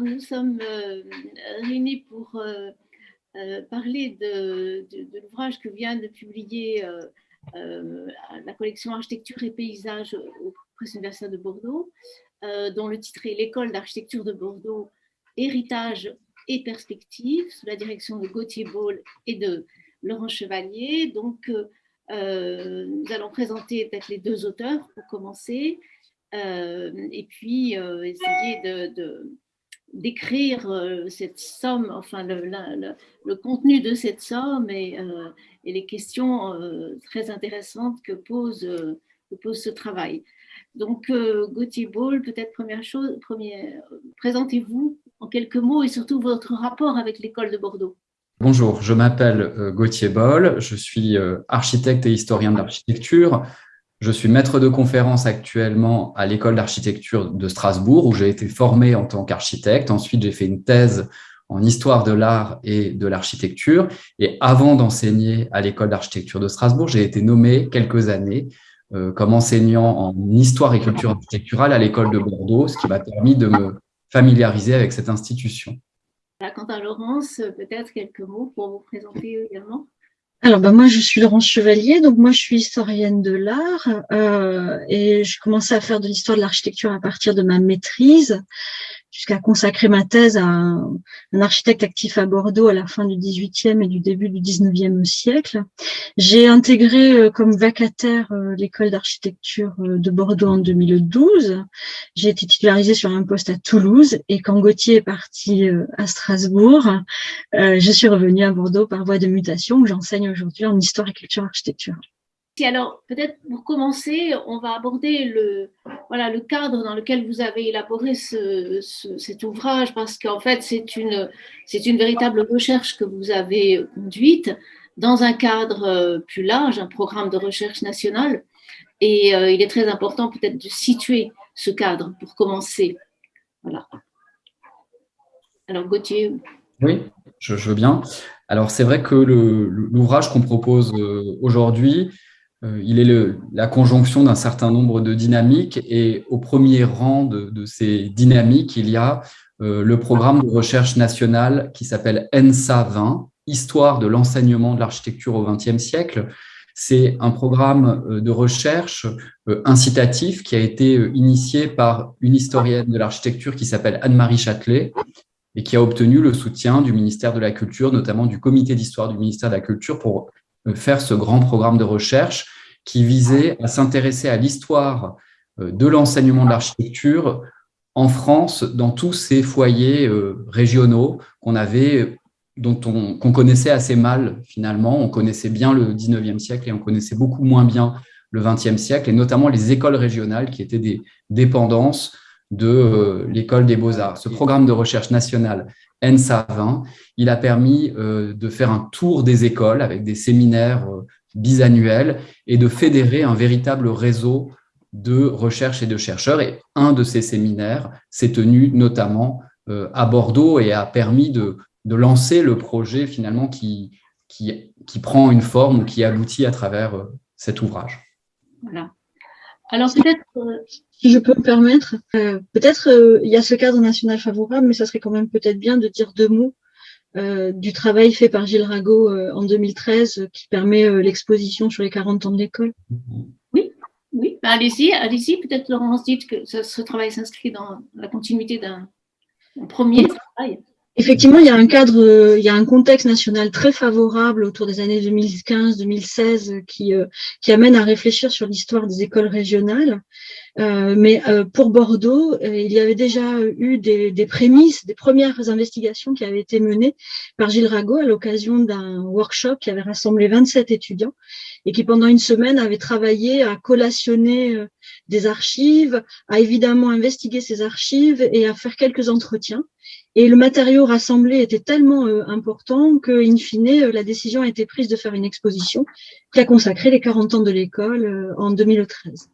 nous sommes réunis pour parler de, l'ouvrage que vient de publier la collection Architecture et Paysages au Presse universitaire de Bordeaux, dont le titre est L'école d'architecture de Bordeaux, héritage et perspective, sous la direction de Gauthier Ball et de Laurent Chevalier. Donc, euh, nous allons présenter peut-être les deux auteurs pour commencer, euh, et puis euh, essayer de, d'écrire cette somme, enfin le, contenu de cette somme et, et les questions très intéressantes que pose, que pose ce travail. Donc, Gauthier Ball, peut-être première chose, présentez-vous en quelques mots et surtout votre rapport avec l'école de Bordeaux. Bonjour, je m'appelle euh, Gauthier Boll, je suis euh, architecte et historien de l'architecture. Je suis maître de conférence actuellement à l'école d'architecture de Strasbourg où j'ai été formé en tant qu'architecte. Ensuite, j'ai fait une thèse en histoire de l'art et de l'architecture. Et avant d'enseigner à l'école d'architecture de Strasbourg, j'ai été nommé quelques années euh, comme enseignant en histoire et culture architecturale à l'école de Bordeaux, ce qui m'a permis de me familiariser avec cette institution. Quant à Laurence, peut-être quelques mots pour vous présenter également? Alors, ben, moi, je suis Laurence Chevalier, donc moi, je suis historienne de l'art euh, et j'ai commencé à faire de l'histoire de l'architecture à partir de ma maîtrise jusqu'à consacrer ma thèse à un, architecte actif à Bordeaux à la fin du XVIIIe et du début du XIXe siècle. J'ai intégré euh, comme vacataire euh, l'école d'architecture euh, de Bordeaux en 2012. J'ai été titularisée sur un poste à Toulouse et quand Gauthier est parti à Strasbourg, je suis revenue à Bordeaux par voie de mutation où j'enseigne aujourd'hui en histoire et culture architecture alors, peut-être pour commencer, on va aborder le, voilà, le cadre dans lequel vous avez élaboré ce, cet ouvrage, parce qu'en fait, c'est une, une véritable recherche que vous avez conduite dans un cadre euh, plus large, un programme de recherche nationale. Et euh, il est très important peut-être de situer ce cadre pour commencer. Voilà. Alors, Gauthier. Oui, je, veux bien. Alors, c'est vrai que l'ouvrage qu'on propose euh, aujourd'hui, il est la conjonction d'un certain nombre de dynamiques et au premier rang de, ces dynamiques, il y a euh, le programme de recherche nationale qui s'appelle ENSA 20, Histoire de l'enseignement de l'architecture au XXe siècle. C'est un programme euh, de recherche incitatif qui a été initié par une historienne de l'architecture qui s'appelle Anne-Marie Châtelet et qui a obtenu le soutien du ministère de la Culture, notamment du comité d'histoire du ministère de la Culture, pour faire ce grand programme de recherche qui visait à s'intéresser à l'histoire euh, de l'enseignement de l'architecture en France, dans tous ces foyers euh, régionaux qu'on avait, dont on qu'on connaissait assez mal finalement. On connaissait bien le 19e siècle et on connaissait beaucoup moins bien le 20e siècle, et notamment les écoles régionales qui étaient des dépendances de euh, l'école des beaux-arts. Ce programme de recherche nationale ENSA 20, il a permis de faire un tour des écoles avec des séminaires bisannuel et de fédérer un véritable réseau de recherche et de chercheurs. Et un de ces séminaires s'est tenu notamment euh, à Bordeaux et a permis de, lancer le projet finalement qui, qui, prend une forme ou qui aboutit à travers euh, cet ouvrage. Alors peut-être, euh, si je peux me permettre, peut-être il y a ce cadre national favorable, mais ça serait quand même peut-être bien de dire deux mots euh, du travail fait par Gilles Rago euh, en 2013 euh, qui permet l'exposition sur les 40 ans de l'école. Oui, oui. Ben, allez-y, allez-y. Peut-être Laurence dit que ce, travail s'inscrit dans la continuité d'un premier travail. Effectivement, il y a un cadre, il y a un contexte national très favorable autour des années 2015-2016 qui, qui amène à réfléchir sur l'histoire des écoles régionales. Euh, mais euh, pour Bordeaux, euh, il y avait déjà eu des, des, prémices, des premières investigations qui avaient été menées par Gilles Rago à l'occasion d'un workshop qui avait rassemblé 27 étudiants et qui pendant une semaine avait travaillé à collationner des archives, à évidemment investiguer ces archives et à faire quelques entretiens. Et le matériau rassemblé était tellement important que, in fine, la décision a été prise de faire une exposition qui a consacré les 40 ans de l'école en 2013.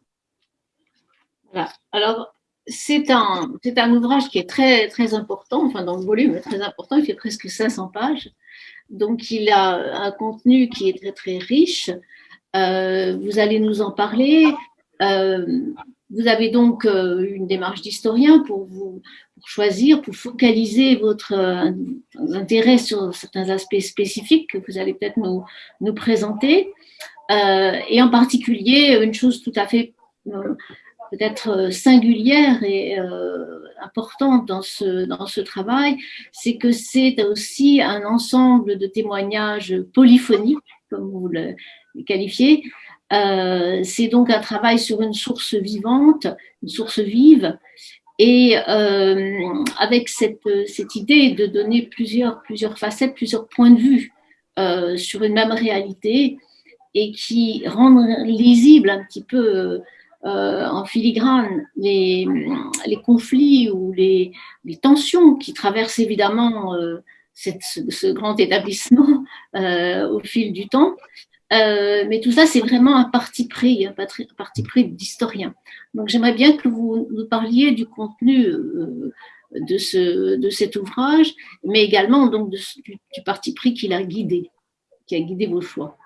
Alors, c'est un, un ouvrage qui est très, très important, enfin dans le volume très important, il fait presque 500 pages. Donc, il a un contenu qui est très, très riche. Euh, vous allez nous en parler. Euh, vous avez donc une démarche d'historien pour vous choisir, pour focaliser votre intérêt sur certains aspects spécifiques que vous allez peut-être nous, présenter. et en particulier, une chose tout à fait peut-être euh, singulière et euh, importante dans ce, dans ce travail, c'est que c'est aussi un ensemble de témoignages polyphoniques, comme vous le qualifiez. Euh, c'est donc un travail sur une source vivante, une source vive, et avec cette, idée de donner plusieurs, plusieurs facettes, plusieurs points de vue sur une même réalité, et qui rendent lisible un petit peu euh, en filigrane les, conflits ou les, tensions qui traversent évidemment euh, ce, grand établissement euh, au fil du temps. Mais tout ça, c'est vraiment un parti pris, un parti pris d'historien. Donc j'aimerais bien que vous nous parliez du contenu de, ce, de cet ouvrage, mais également donc du, du parti pris qui l'a guidé, qui a guidé vos choix.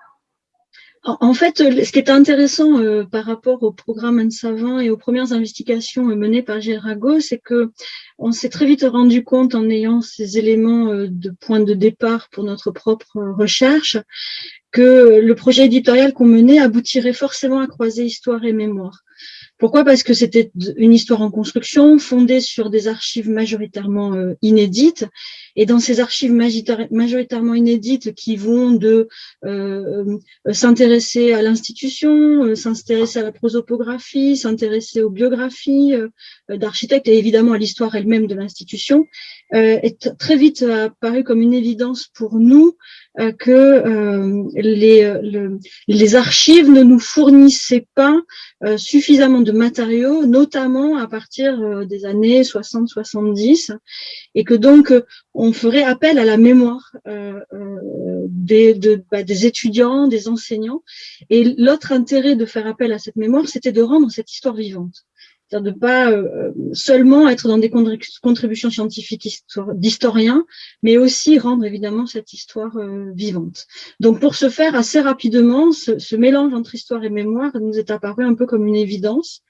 En fait, euh, ce qui est intéressant euh, par rapport au programme Anne Savant et aux premières investigations euh, menées par Gérago, c'est que on s'est très vite rendu compte en ayant ces éléments de point de départ pour notre propre recherche que le projet éditorial qu'on menait aboutirait forcément à croiser histoire et mémoire. Pourquoi? Parce que c'était une histoire en construction, fondée sur des archives majoritairement euh, inédites. Et dans ces archives majoritairement inédites qui vont de euh, euh, s'intéresser à l'institution, s'intéresser à la prosopographie, s'intéresser aux biographies d'architectes et évidemment à l'histoire elle-même de l'institution, est très vite apparu comme une évidence pour nous que les, les archives ne nous fournissaient pas suffisamment de matériaux, notamment à partir euh, des années 60-70, et que donc euh, on ferait appel à la mémoire euh, des, bah, des étudiants, des enseignants. Et l'autre intérêt de faire appel à cette mémoire, c'était de rendre cette histoire vivante c'est-à-dire de pas euh, seulement être dans des contributions scientifiques d'historiens, mais aussi rendre évidemment cette histoire euh, vivante. Donc pour ce faire, assez rapidement, ce, mélange entre histoire et mémoire nous est apparu un peu comme une évidence.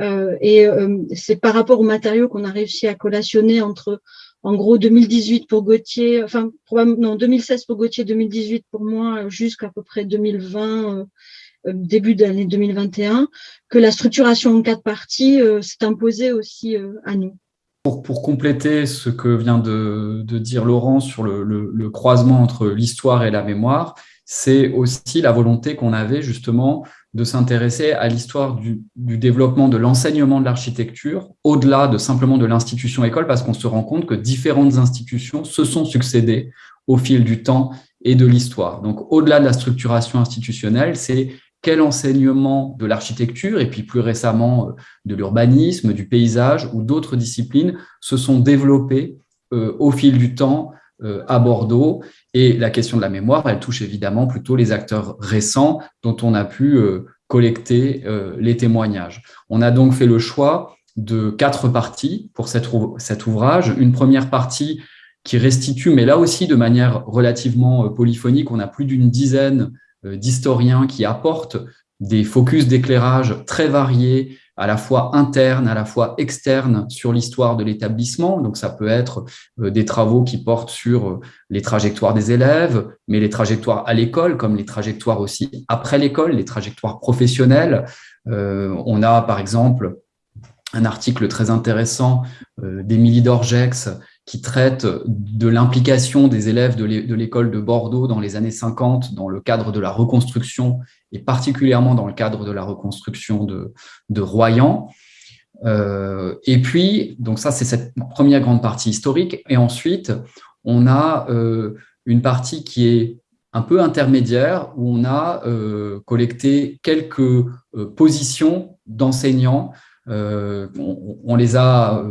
Euh, et c'est par rapport aux matériaux qu'on a réussi à collationner entre en gros 2018 pour Gauthier, enfin probablement non 2016 pour Gauthier, 2018 pour moi, jusqu'à peu près 2020 euh, début de l'année 2021, que la structuration en quatre parties euh, s'est imposée aussi euh, à nous. Pour, pour, compléter ce que vient de, dire Laurent sur le, le, croisement entre l'histoire et la mémoire, c'est aussi la volonté qu'on avait justement de s'intéresser à l'histoire du, du, développement de l'enseignement de l'architecture, au-delà de simplement de l'institution école, parce qu'on se rend compte que différentes institutions se sont succédées au fil du temps et de l'histoire. Donc, au-delà de la structuration institutionnelle, c'est quel enseignement de l'architecture et puis plus récemment euh, de l'urbanisme, du paysage ou d'autres disciplines se sont développés euh, au fil du temps euh, à Bordeaux. Et la question de la mémoire, elle touche évidemment plutôt les acteurs récents dont on a pu collecter les témoignages. On a donc fait le choix de quatre parties pour cet ouvrage. Une première partie qui restitue, mais là aussi de manière relativement polyphonique, on a plus d'une dizaine euh, d'historiens qui apportent des focus d'éclairage très variés, à la fois internes, à la fois externes sur l'histoire de l'établissement. Donc ça peut être euh, des travaux qui portent sur euh, les trajectoires des élèves, mais les trajectoires à l'école, comme les trajectoires aussi après l'école, les trajectoires professionnelles. on a par exemple un article très intéressant d'Émilie Dorgex qui traite de l'implication des élèves de l'école de Bordeaux dans les années 50 dans le cadre de la reconstruction et particulièrement dans le cadre de la reconstruction de, Royan. Euh, et puis, donc ça, c'est cette première grande partie historique. Et ensuite, on a euh, une partie qui est un peu intermédiaire où on a euh, collecté quelques positions d'enseignants. On, les a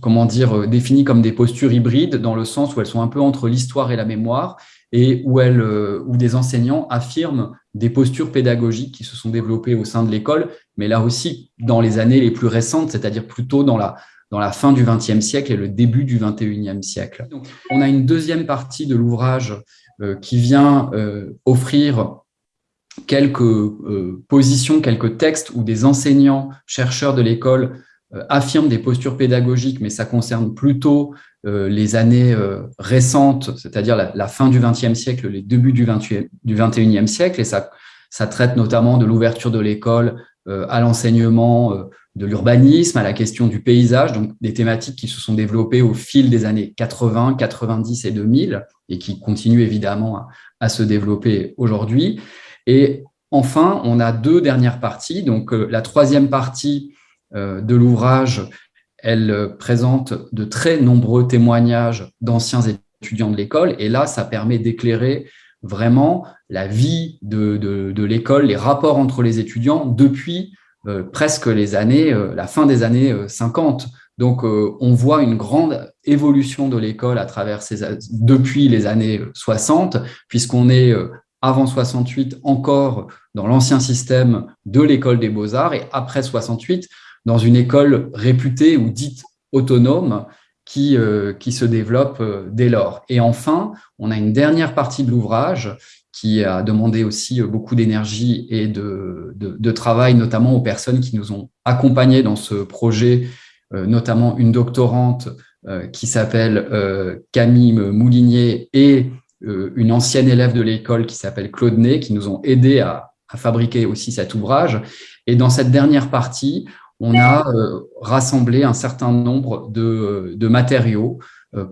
comment dire, euh, définies comme des postures hybrides, dans le sens où elles sont un peu entre l'histoire et la mémoire, et où, elles, euh, où des enseignants affirment des postures pédagogiques qui se sont développées au sein de l'école, mais là aussi dans les années les plus récentes, c'est-à-dire plutôt dans la, dans la fin du XXe siècle et le début du XXIe siècle. Donc, on a une deuxième partie de l'ouvrage euh, qui vient offrir quelques positions, quelques textes où des enseignants, chercheurs de l'école affirment des postures pédagogiques, mais ça concerne plutôt les années récentes, c'est-à-dire la, fin du XXe siècle, les débuts du, 20, du XXIe siècle, et ça, ça traite notamment de l'ouverture de l'école à l'enseignement de l'urbanisme, à la question du paysage, donc des thématiques qui se sont développées au fil des années 80, 90 et 2000 et qui continuent évidemment à, se développer aujourd'hui. Et enfin, on a deux dernières parties. Donc, euh, la troisième partie euh, de l'ouvrage, elle présente de très nombreux témoignages d'anciens étudiants de l'école. Et là, ça permet d'éclairer vraiment la vie de, l'école, les rapports entre les étudiants depuis euh, presque les années, euh, la fin des années 50. Euh, Donc, on voit une grande évolution de l'école à travers ces, depuis les années 60, puisqu'on est avant 68 encore dans l'ancien système de l'école des beaux-arts et après 68 dans une école réputée ou dite autonome qui, qui se développe dès lors. Et enfin, on a une dernière partie de l'ouvrage qui a demandé aussi euh, beaucoup d'énergie et de, de, travail, notamment aux personnes qui nous ont accompagnés dans ce projet, euh, notamment une doctorante euh, qui s'appelle Camille Moulinier et une ancienne élève de l'école qui s'appelle Claude Ney, qui nous ont aidés à, à, fabriquer aussi cet ouvrage. Et dans cette dernière partie, on a rassemblé un certain nombre de, de matériaux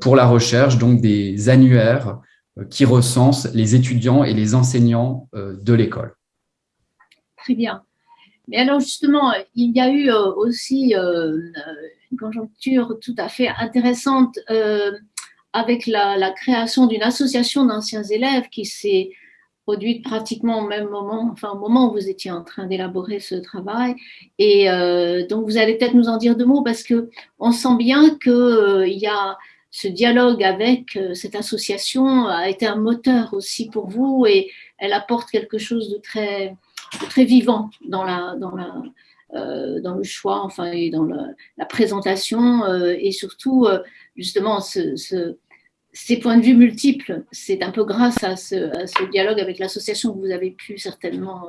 pour la recherche, donc des annuaires, euh, qui recense les étudiants et les enseignants euh, de l'école. Très bien. Mais alors justement, il y a eu euh, aussi une conjoncture tout à fait intéressante avec la, création d'une association d'anciens élèves qui s'est produite pratiquement au même moment, enfin au moment où vous étiez en train d'élaborer ce travail. Et donc vous allez peut-être nous en dire deux mots parce que on sent bien qu'il y a ce dialogue avec euh, cette association a été un moteur aussi pour vous et elle apporte quelque chose de très, très vivant dans, la, dans, euh, le choix, enfin, et dans la présentation euh, et surtout, justement, ce, ces points de vue multiples. C'est un peu grâce à ce, dialogue avec l'association que vous avez pu certainement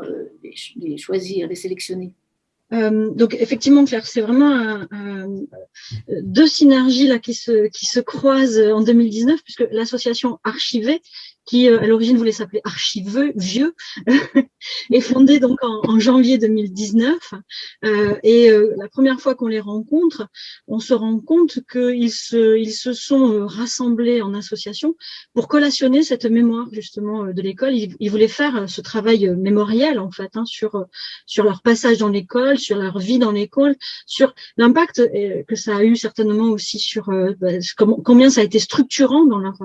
les choisir, les sélectionner. Euh, donc effectivement, Claire, c'est vraiment deux synergies là qui se qui se croisent en 2019 puisque l'association Archivée qui euh, à l'origine voulait s'appeler Archiveux Vieux, est fondée donc en, janvier 2019. Euh, et euh, la première fois qu'on les rencontre, on se rend compte qu'ils se, ils se sont rassemblés en association pour collationner cette mémoire justement de l'école. Ils, voulaient faire ce travail mémoriel en fait hein, sur sur leur passage dans l'école, sur leur vie dans l'école, sur l'impact que ça a eu certainement aussi sur bah, combien ça a été structurant dans leur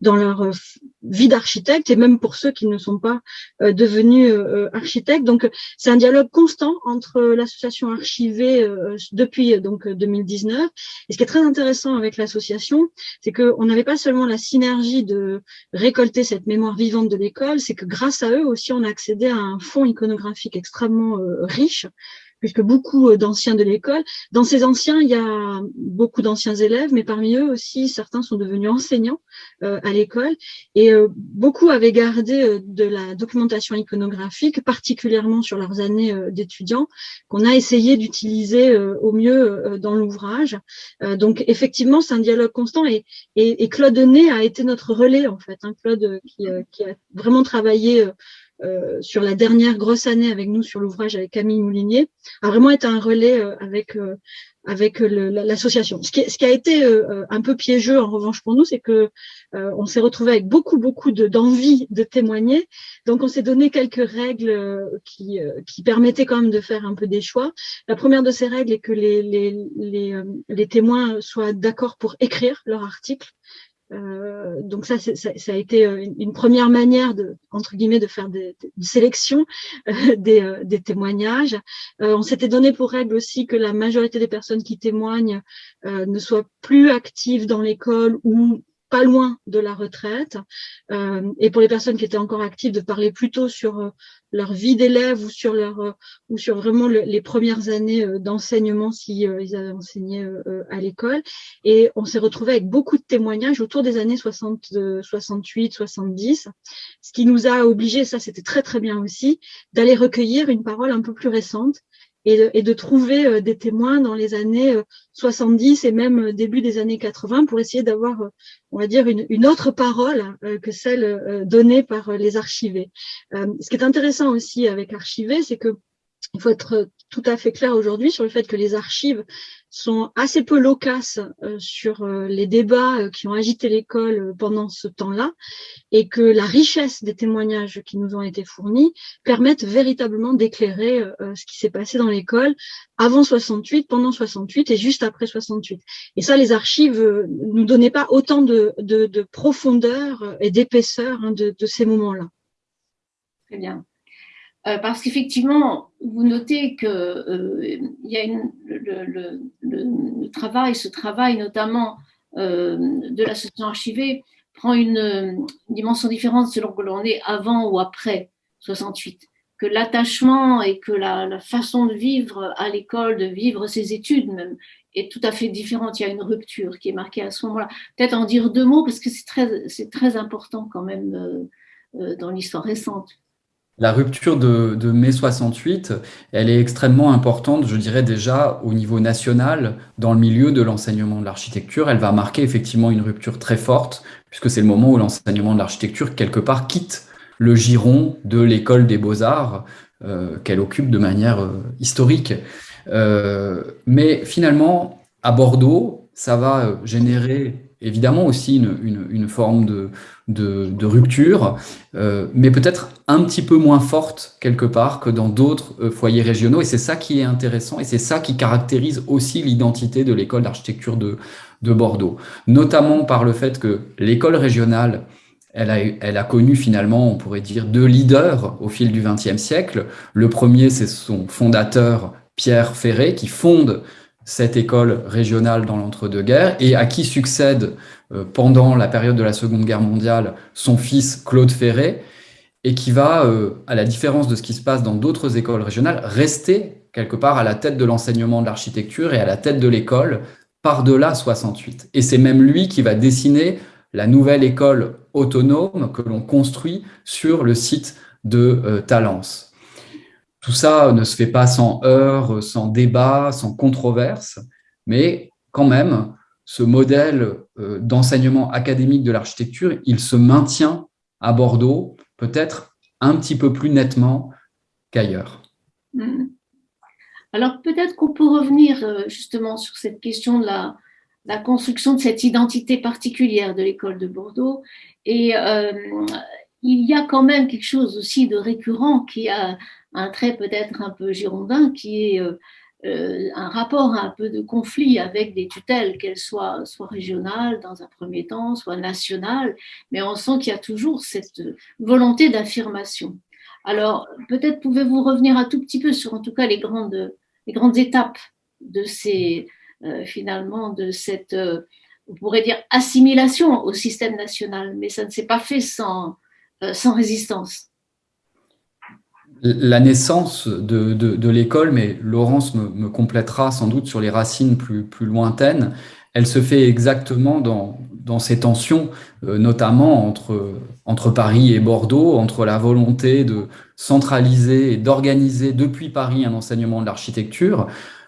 dans leur vie d'architecte et même pour ceux qui ne sont pas euh, devenus euh, euh, architectes. Donc c'est un dialogue constant entre l'association archivée depuis donc 2019. Et ce qui est très intéressant avec l'association, c'est qu'on n'avait pas seulement la synergie de récolter cette mémoire vivante de l'école, c'est que grâce à eux aussi on a accédé à un fonds iconographique extrêmement riche puisque beaucoup euh, d'anciens de l'école. Dans ces anciens, il y a beaucoup d'anciens élèves, mais parmi eux aussi, certains sont devenus enseignants euh, à l'école. Et euh, beaucoup avaient gardé de la documentation iconographique, particulièrement sur leurs années d'étudiants, qu'on a essayé d'utiliser au mieux dans l'ouvrage. donc effectivement, c'est un dialogue constant et, et, Claude Ney a été notre relais en fait. Hein, Claude qui, qui, a vraiment travaillé euh, sur la dernière grosse année avec nous sur l'ouvrage avec Camille Moulinier, a vraiment été un relais euh, avec euh, avec l'association. Ce, qui, ce qui a été un peu piégeux en revanche pour nous, c'est que on s'est retrouvé avec beaucoup beaucoup d'envie de, témoigner. Donc on s'est donné quelques règles qui, qui permettaient quand même de faire un peu des choix. La première de ces règles est que les, les, les, les témoins soient d'accord pour écrire leur article. Euh, donc ça, ça, a été euh, une première manière de, entre guillemets, de faire des, des sélections des, euh, des, témoignages. on s'était donné pour règle aussi que la majorité des personnes qui témoignent ne soient plus actives dans l'école ou pas loin de la retraite. Euh, et pour les personnes qui étaient encore actives, de parler plutôt sur euh, leur vie d'élève ou sur leur euh, ou sur vraiment les premières années d'enseignement si ils avaient enseigné à l'école. Et on s'est retrouvé avec beaucoup de témoignages autour des années 60, 68, 70, ce qui nous a obligés, ça c'était très très bien aussi, d'aller recueillir une parole un peu plus récente et de, trouver euh, des témoins dans les années 70 euh, et même euh, début des années 80 pour essayer d'avoir, on va dire, une, autre parole que celle donnée par les archivés. Ce qui est intéressant aussi avec archivé, c'est que il faut être tout à fait clair aujourd'hui sur le fait que les archives sont assez peu loquaces euh, sur euh, les débats euh, qui ont agité l'école pendant ce temps-là et que la richesse des témoignages qui nous ont été fournis permettent véritablement d'éclairer ce qui s'est passé dans l'école avant 68, pendant 68 et juste après 68. Et ça, les archives nous donnaient pas autant de, de, profondeur et d'épaisseur hein, de, de ces moments-là. Très bien. Euh, parce qu'effectivement, vous notez que euh, le, travail, ce travail notamment euh, de l'association archivée prend une, dimension différente selon que l'on est avant ou après 68. Que l'attachement et que la, façon de vivre à l'école, de vivre ses études même, est tout à fait différente. Il y a une rupture qui est marquée à ce moment-là. Peut-être en dire deux mots parce que c'est très important quand même dans l'histoire récente. La rupture de, mai 68, elle est extrêmement importante, je dirais déjà au niveau national, dans le milieu de l'enseignement de l'architecture. Elle va marquer effectivement une rupture très forte, puisque c'est le moment où l'enseignement de l'architecture, quelque part, quitte le giron de l'école des beaux-arts euh, qu'elle occupe de manière euh, historique. Euh, mais finalement, à Bordeaux, ça va générer évidemment aussi une, une, forme de, de, rupture, euh, mais peut-être un petit peu moins forte quelque part que dans d'autres euh, foyers régionaux. Et c'est ça qui est intéressant et c'est ça qui caractérise aussi l'identité de l'école d'architecture de, de Bordeaux, notamment par le fait que l'école régionale, elle a, elle a, connu finalement, on pourrait dire, deux leaders au fil du XXe siècle. Le premier, c'est son fondateur, Pierre Ferré, qui fonde cette école régionale dans l'entre-deux-guerres et à qui succède euh, pendant la période de la Seconde Guerre mondiale son fils Claude Ferré et qui va, euh, à la différence de ce qui se passe dans d'autres écoles régionales, rester quelque part à la tête de l'enseignement de l'architecture et à la tête de l'école par-delà 68. Et c'est même lui qui va dessiner la nouvelle école autonome que l'on construit sur le site de euh, Talence. Tout ça ne se fait pas sans heurts, sans débat, sans controverse, mais quand même, ce modèle euh, d'enseignement académique de l'architecture, il se maintient à Bordeaux, peut-être un petit peu plus nettement qu'ailleurs. Hmm. Alors peut-être qu'on peut revenir euh, justement sur cette question de la, construction de cette identité particulière de l'école de Bordeaux. Et euh, il y a quand même quelque chose aussi de récurrent qui a un trait peut-être un peu girondin qui est euh, euh, un rapport un peu de conflit avec des tutelles, qu'elles soient soit régionales dans un premier temps, soit nationales, mais on sent qu'il y a toujours cette volonté d'affirmation. Alors, peut-être pouvez-vous revenir un tout petit peu sur, en tout cas, les grandes, les grandes étapes de ces, euh, finalement, de cette, on pourrait dire, assimilation au système national, mais ça ne s'est pas fait sans, sans résistance la naissance de, l'école, mais Laurence me, complétera sans doute sur les racines plus, lointaines, elle se fait exactement dans, ces tensions, euh, notamment entre, entre Paris et Bordeaux, entre la volonté de centraliser et d'organiser depuis Paris un enseignement de l'architecture,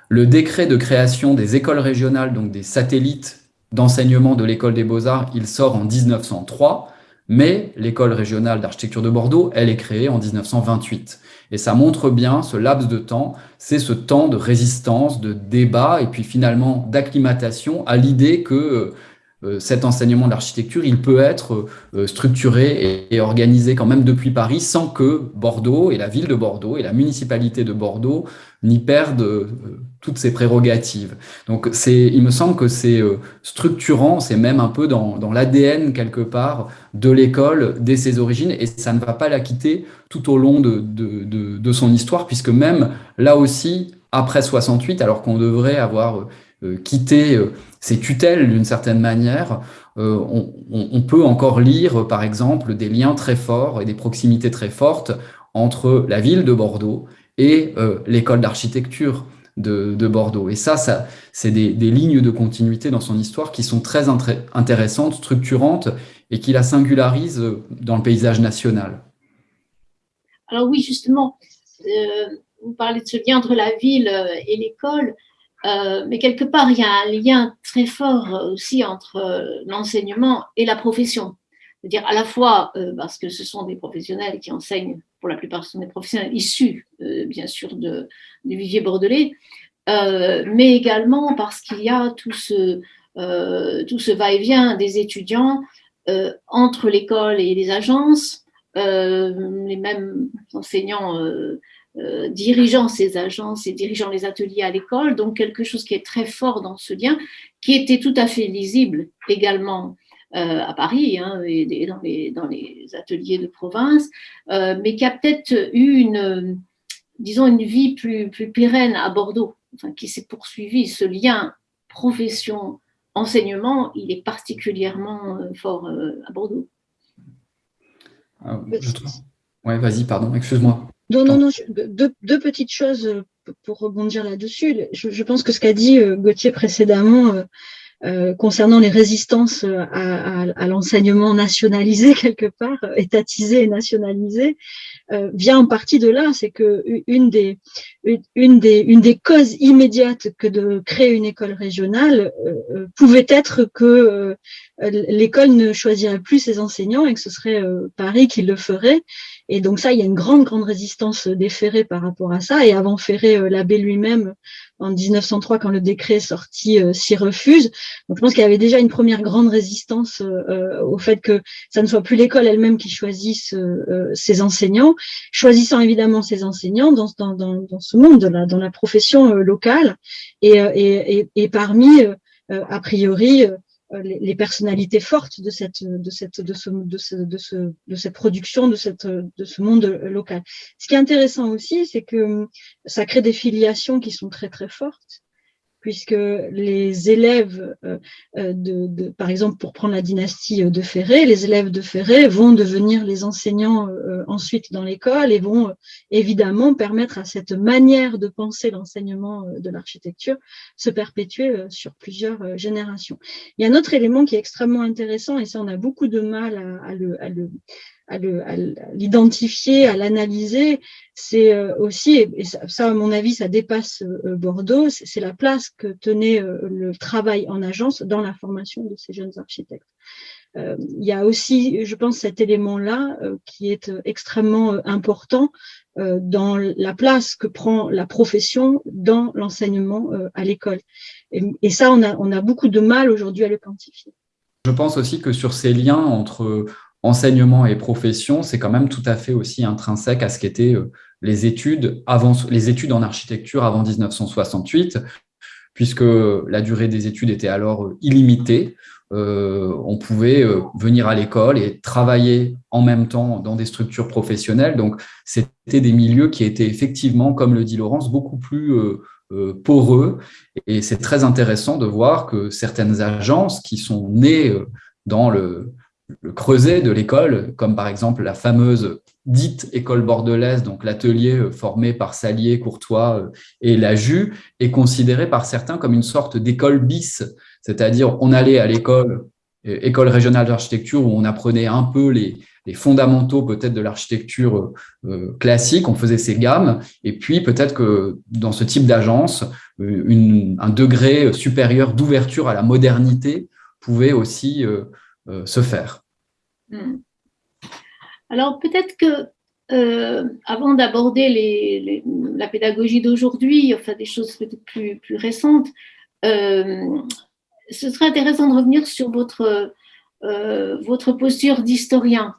le décret de création des écoles régionales, donc des satellites d'enseignement de l'école des beaux-arts, il sort en 1903, mais l'école régionale d'architecture de Bordeaux, elle est créée en 1928. Et ça montre bien ce laps de temps, c'est ce temps de résistance, de débat et puis finalement d'acclimatation à l'idée que euh, euh, cet enseignement d'architecture, il peut être euh, structuré et, organisé quand même depuis Paris sans que Bordeaux et la ville de Bordeaux et la municipalité de Bordeaux n'y perdent euh, toutes ses prérogatives. Donc c'est, il me semble que c'est structurant, c'est même un peu dans, dans l'ADN quelque part de l'école dès ses origines et ça ne va pas la quitter tout au long de, de, de, de son histoire puisque même là aussi, après 68, alors qu'on devrait avoir quitté ces tutelles d'une certaine manière, on, peut encore lire, par exemple, des liens très forts et des proximités très fortes entre la ville de Bordeaux et l'école d'architecture de, Bordeaux. Et ça, ça c'est des, lignes de continuité dans son histoire qui sont très intéressantes, structurantes et qui la singularisent dans le paysage national. Alors oui, justement, euh, vous parlez de ce lien entre la ville euh, et l'école, euh, mais quelque part, il y a un lien très fort aussi entre l'enseignement et la profession. C'est-à-dire à la fois parce que ce sont des professionnels qui enseignent, pour la plupart sont des professionnels issus, bien sûr, de, du vivier bordelais, mais également parce qu'il y a tout ce, tout ce va-et-vient des étudiants entre l'école et les agences, euh, les mêmes enseignants euh, euh, dirigeant ces agences et dirigeant les ateliers à l'école, donc quelque chose qui est très fort dans ce lien, qui était tout à fait lisible également à Paris hein, et, dans, les, dans, les, ateliers de province, mais qui a peut-être eu une, disons, une vie plus, plus pérenne à Bordeaux, enfin, qui s'est poursuivi. Ce lien profession-enseignement, il est particulièrement fort à Bordeaux. Ah, ouais, vas-y, pardon, excuse-moi. Non, non, non, deux, petites choses euh, pour rebondir là-dessus. Je, pense que ce qu'a dit euh, Gauthier précédemment euh, concernant les résistances à, l'enseignement nationalisé quelque part, étatisé et nationalisé, vient en partie de là. C'est que une des, une, des, une des causes immédiates que de créer une école régionale pouvait être que l'école ne choisirait plus ses enseignants et que ce serait Paris qui le ferait et donc ça, il y a une grande, grande résistance des Ferrés par rapport à ça. Et avant Ferré, euh, l'abbé lui-même, en 1903, quand le décret est sorti, euh, s'y refuse. Donc je pense qu'il y avait déjà une première grande résistance euh, au fait que ça ne soit plus l'école elle-même qui choisisse ses enseignants, choisissant évidemment ses enseignants dans, dans, dans, ce monde, là, dans la profession locale. Et, et, et, parmi, a priori, euh, les, personnalités fortes de cette de cette de ce de ce de ce de cette production de cette de ce monde local. Ce qui est intéressant aussi, c'est que ça crée des filiations qui sont très très fortes puisque les élèves, euh, euh, de, par exemple, pour prendre la dynastie de Ferré, les élèves de Ferré vont devenir les enseignants euh, ensuite dans l'école et vont évidemment permettre à cette manière de penser l'enseignement de l'architecture se perpétuer sur plusieurs générations. Il y a un autre élément qui est extrêmement intéressant, et ça on a beaucoup de mal à, le, à le, à l'identifier, à l'analyser, c'est euh, aussi, et ça, à mon avis, ça dépasse euh, Bordeaux, c'est la place que tenait euh, le travail en agence dans la formation de ces jeunes architectes. il y a aussi, je pense, cet élément-là qui est extrêmement important dans la place que prend la profession dans l'enseignement à l'école. Et, ça, on a beaucoup de mal aujourd'hui à le quantifier. Je pense aussi que sur ces liens entre enseignement et profession, c'est quand même tout à fait aussi intrinsèque à ce qu'étaient euh, les études, avant, les études en architecture avant 1968, puisque la durée des études était alors euh, illimitée. Euh, on pouvait venir à l'école et travailler en même temps dans des structures professionnelles. Donc, c'était des milieux qui étaient effectivement, comme le dit Laurence, beaucoup plus poreux. Et c'est très intéressant de voir que certaines agences qui sont nées dans le, le creuset de l'école, comme par exemple la fameuse dite école bordelaise, donc l'atelier euh, formé par Salier, Courtois euh, et la Jus, est considéré par certains comme une sorte d'école bis, c'est-à-dire on allait à l'école, euh, école régionale d'architecture, où on apprenait un peu les, fondamentaux peut-être de l'architecture classique, on faisait ses gammes, et puis peut-être que dans ce type d'agence, un degré supérieur d'ouverture à la modernité pouvait aussi se faire. Hmm. Alors peut-être que euh, avant d'aborder la pédagogie d'aujourd'hui, enfin des choses peut-être plus, récentes, euh, ce serait intéressant de revenir sur votre, euh, posture d'historien.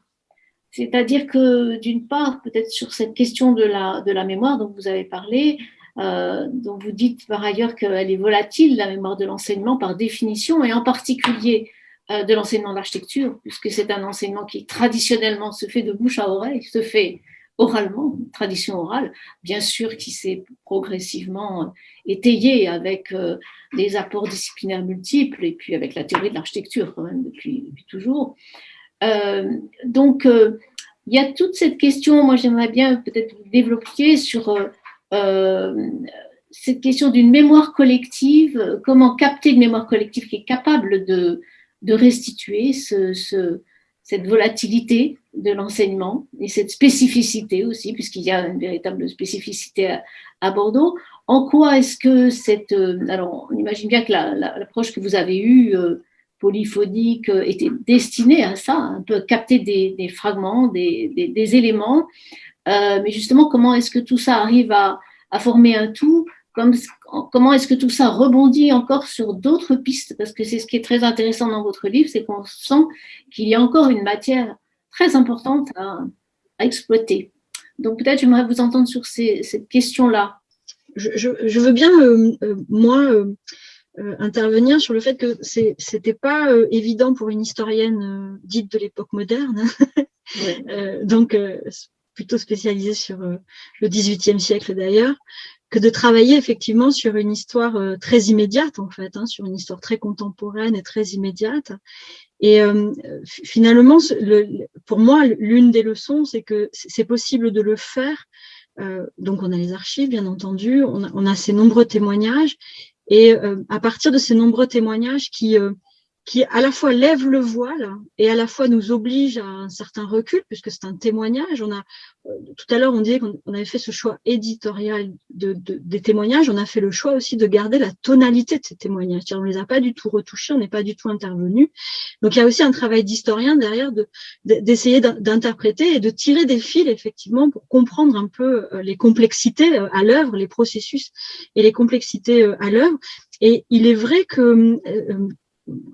C'est-à-dire que d'une part, peut-être sur cette question de la, mémoire dont vous avez parlé, dont vous dites par ailleurs qu'elle est volatile, la mémoire de l'enseignement par définition, et en particulier euh, de l'enseignement d'architecture, puisque c'est un enseignement qui traditionnellement se fait de bouche à oreille, se fait oralement, tradition orale, bien sûr qui s'est progressivement étayée avec des apports disciplinaires multiples et puis avec la théorie de l'architecture quand même depuis toujours. donc, il y a toute cette question, moi j'aimerais bien peut-être développer sur cette question d'une mémoire collective, comment capter une mémoire collective qui est capable de, de restituer ce, cette volatilité de l'enseignement et cette spécificité aussi, puisqu'il y a une véritable spécificité à, Bordeaux. En quoi est-ce que cette... Euh, alors, on imagine bien que l'approche que vous avez eue, euh, polyphonique, euh, était destinée à ça, un peu capter des, fragments, des, éléments. mais justement, comment est-ce que tout ça arrive à, à former un tout comme, comment est-ce que tout ça rebondit encore sur d'autres pistes? Parce que c'est ce qui est très intéressant dans votre livre, c'est qu'on sent qu'il y a encore une matière très importante à, exploiter. Donc peut-être j'aimerais vous entendre sur cette question-là. Je, veux bien, euh, euh, moi, euh, intervenir sur le fait que ce n'était pas évident pour une historienne dite de l'époque moderne, donc plutôt spécialisée sur le XVIIIe siècle d'ailleurs, que de travailler effectivement sur une histoire euh, très immédiate en fait, hein, sur une histoire très contemporaine et très immédiate. Et euh, finalement, le, pour moi, l'une des leçons, c'est que c'est possible de le faire. Euh, donc, on a les archives, bien entendu, on a, on a ces nombreux témoignages, et à partir de ces nombreux témoignages qui qui à la fois lève le voile et à la fois nous oblige à un certain recul, puisque c'est un témoignage. On a euh, tout à l'heure on disait qu'on avait fait ce choix éditorial de, des témoignages. On a fait le choix aussi de garder la tonalité de ces témoignages. On les a pas du tout retouchés, on n'est pas du tout intervenu. Donc il y a aussi un travail d'historien derrière d'essayer d'interpréter et de tirer des fils effectivement pour comprendre un peu euh, les complexités euh, à l'œuvre, les processus et les complexités à l'œuvre. Et il est vrai que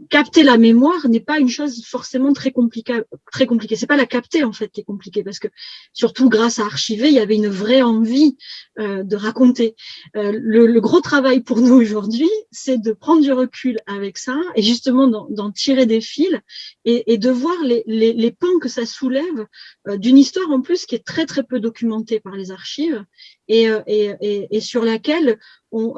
capter la mémoire n'est pas une chose forcément très compliquée. Très compliquée. C'est pas la capter en fait qui est compliquée parce que surtout grâce à archiver, il y avait une vraie envie euh, de raconter. Euh, le, gros travail pour nous aujourd'hui, c'est de prendre du recul avec ça et justement d'en tirer des fils et, de voir les, pans que ça soulève euh, d'une histoire en plus qui est très très peu documentée par les archives et, sur laquelle on,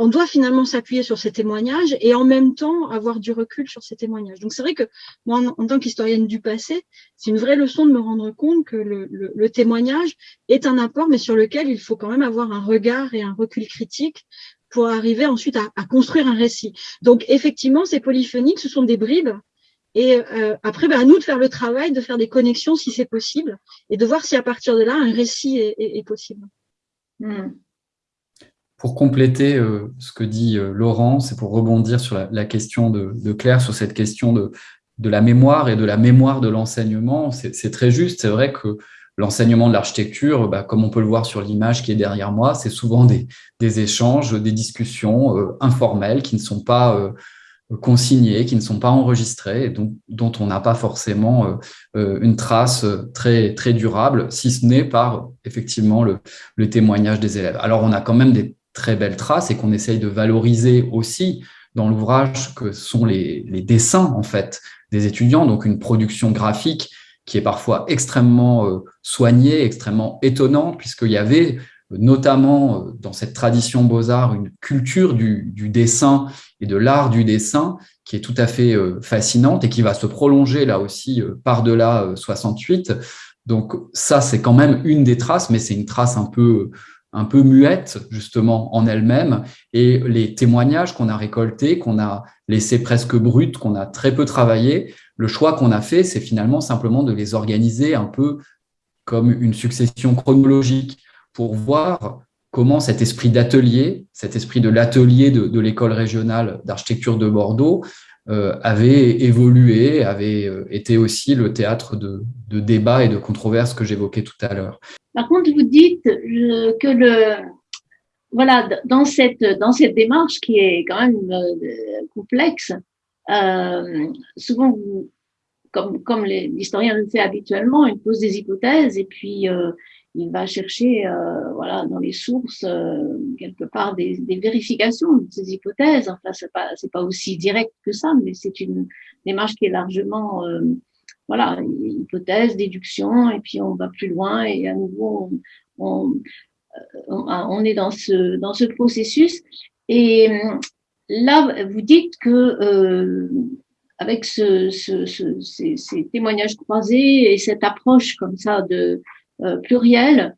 on doit finalement s'appuyer sur ces témoignages et en même temps avoir du recul sur ces témoignages. Donc c'est vrai que moi, en, tant qu'historienne du passé, c'est une vraie leçon de me rendre compte que le, témoignage est un apport, mais sur lequel il faut quand même avoir un regard et un recul critique pour arriver ensuite à, construire un récit. Donc effectivement, ces polyphoniques, ce sont des bribes. Et euh, après, ben, à nous de faire le travail, de faire des connexions si c'est possible, et de voir si à partir de là, un récit est, possible. Hmm pour compléter euh, ce que dit euh, Laurent, c'est pour rebondir sur la, question de, Claire, sur cette question de, de, la mémoire et de la mémoire de l'enseignement. C'est très juste, c'est vrai que l'enseignement de l'architecture, bah, comme on peut le voir sur l'image qui est derrière moi, c'est souvent des, des, échanges, des discussions euh, informelles qui ne sont pas consignées, qui ne sont pas enregistrées, et donc, dont on n'a pas forcément une trace très, très durable, si ce n'est par effectivement le, le témoignage des élèves. Alors on a quand même des très belles traces et qu'on essaye de valoriser aussi dans l'ouvrage que sont les, dessins en fait des étudiants, donc une production graphique qui est parfois extrêmement euh, soignée, extrêmement étonnante, puisqu'il y avait notamment euh, dans cette tradition beaux-arts une culture du, dessin et de l'art du dessin qui est tout à fait euh, fascinante et qui va se prolonger là aussi par-delà 68. Donc ça, c'est quand même une des traces, mais c'est une trace un peu un peu muette justement en elle-même et les témoignages qu'on a récoltés, qu'on a laissés presque bruts, qu'on a très peu travaillé, le choix qu'on a fait, c'est finalement simplement de les organiser un peu comme une succession chronologique pour voir comment cet esprit d'atelier, cet esprit de l'atelier de, l'école régionale d'architecture de Bordeaux avait évolué, avait euh, été aussi le théâtre de, débats et de controverses que j'évoquais tout à l'heure. Par contre, vous dites que le, voilà, dans cette, dans cette démarche qui est quand même euh, complexe, euh, souvent, comme, comme l'historien le fait habituellement, il pose des hypothèses et puis euh, il va chercher euh, voilà, dans les sources, euh, quelque part, des, des, vérifications de ces hypothèses. Enfin, c'est pas, pas aussi direct que ça, mais c'est une démarche qui est largement voilà, hypothèse, déduction, et puis on va plus loin, et à nouveau, on, on, est dans ce, dans ce processus. Et là, vous dites que avec ce, ce, ces, ces, témoignages croisés et cette approche comme ça de pluriel,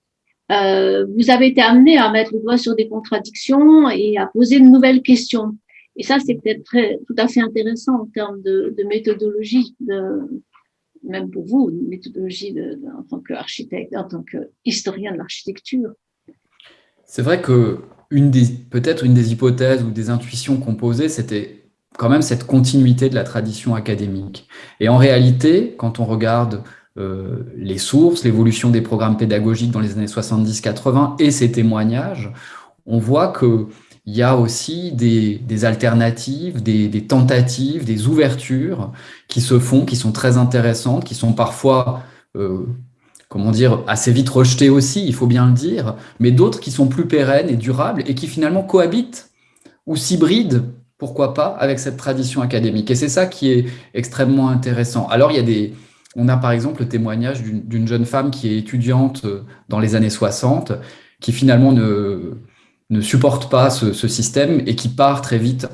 euh, vous avez été amené à mettre le doigt sur des contradictions et à poser de nouvelles questions. Et ça, c'est peut-être tout à fait intéressant en termes de, méthodologie, même pour vous, une méthodologie en tant qu'architecte, en tant qu'historien de l'architecture. C'est vrai que peut-être une des hypothèses ou des intuitions qu'on posait, c'était quand même cette continuité de la tradition académique. Et en réalité, quand on regarde euh, les sources, l'évolution des programmes pédagogiques dans les années 70-80 et ces témoignages, on voit qu'il y a aussi des, alternatives, des, tentatives, des ouvertures qui se font, qui sont très intéressantes, qui sont parfois, euh, comment dire, assez vite rejetées aussi, il faut bien le dire, mais d'autres qui sont plus pérennes et durables et qui finalement cohabitent ou s'hybrident pourquoi pas, avec cette tradition académique. Et c'est ça qui est extrêmement intéressant. Alors, il y a des, on a par exemple le témoignage d'une jeune femme qui est étudiante euh, dans les années 60, qui finalement ne, ne supporte pas ce, système et qui part très vite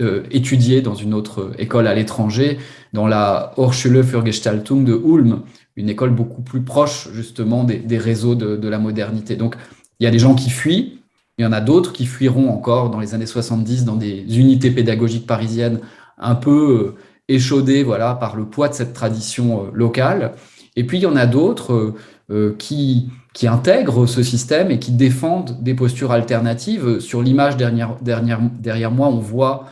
euh, étudier dans une autre école à l'étranger, dans la Hochschule für Gestaltung de Ulm, une école beaucoup plus proche justement des, réseaux de, la modernité. Donc il y a des gens qui fuient, il y en a d'autres qui fuiront encore dans les années 70 dans des unités pédagogiques parisiennes un peu euh, échaudés voilà, par le poids de cette tradition euh, locale. Et puis, il y en a d'autres euh, euh, qui, qui intègrent ce système et qui défendent des postures alternatives. Sur l'image derrière, derrière, moi, on voit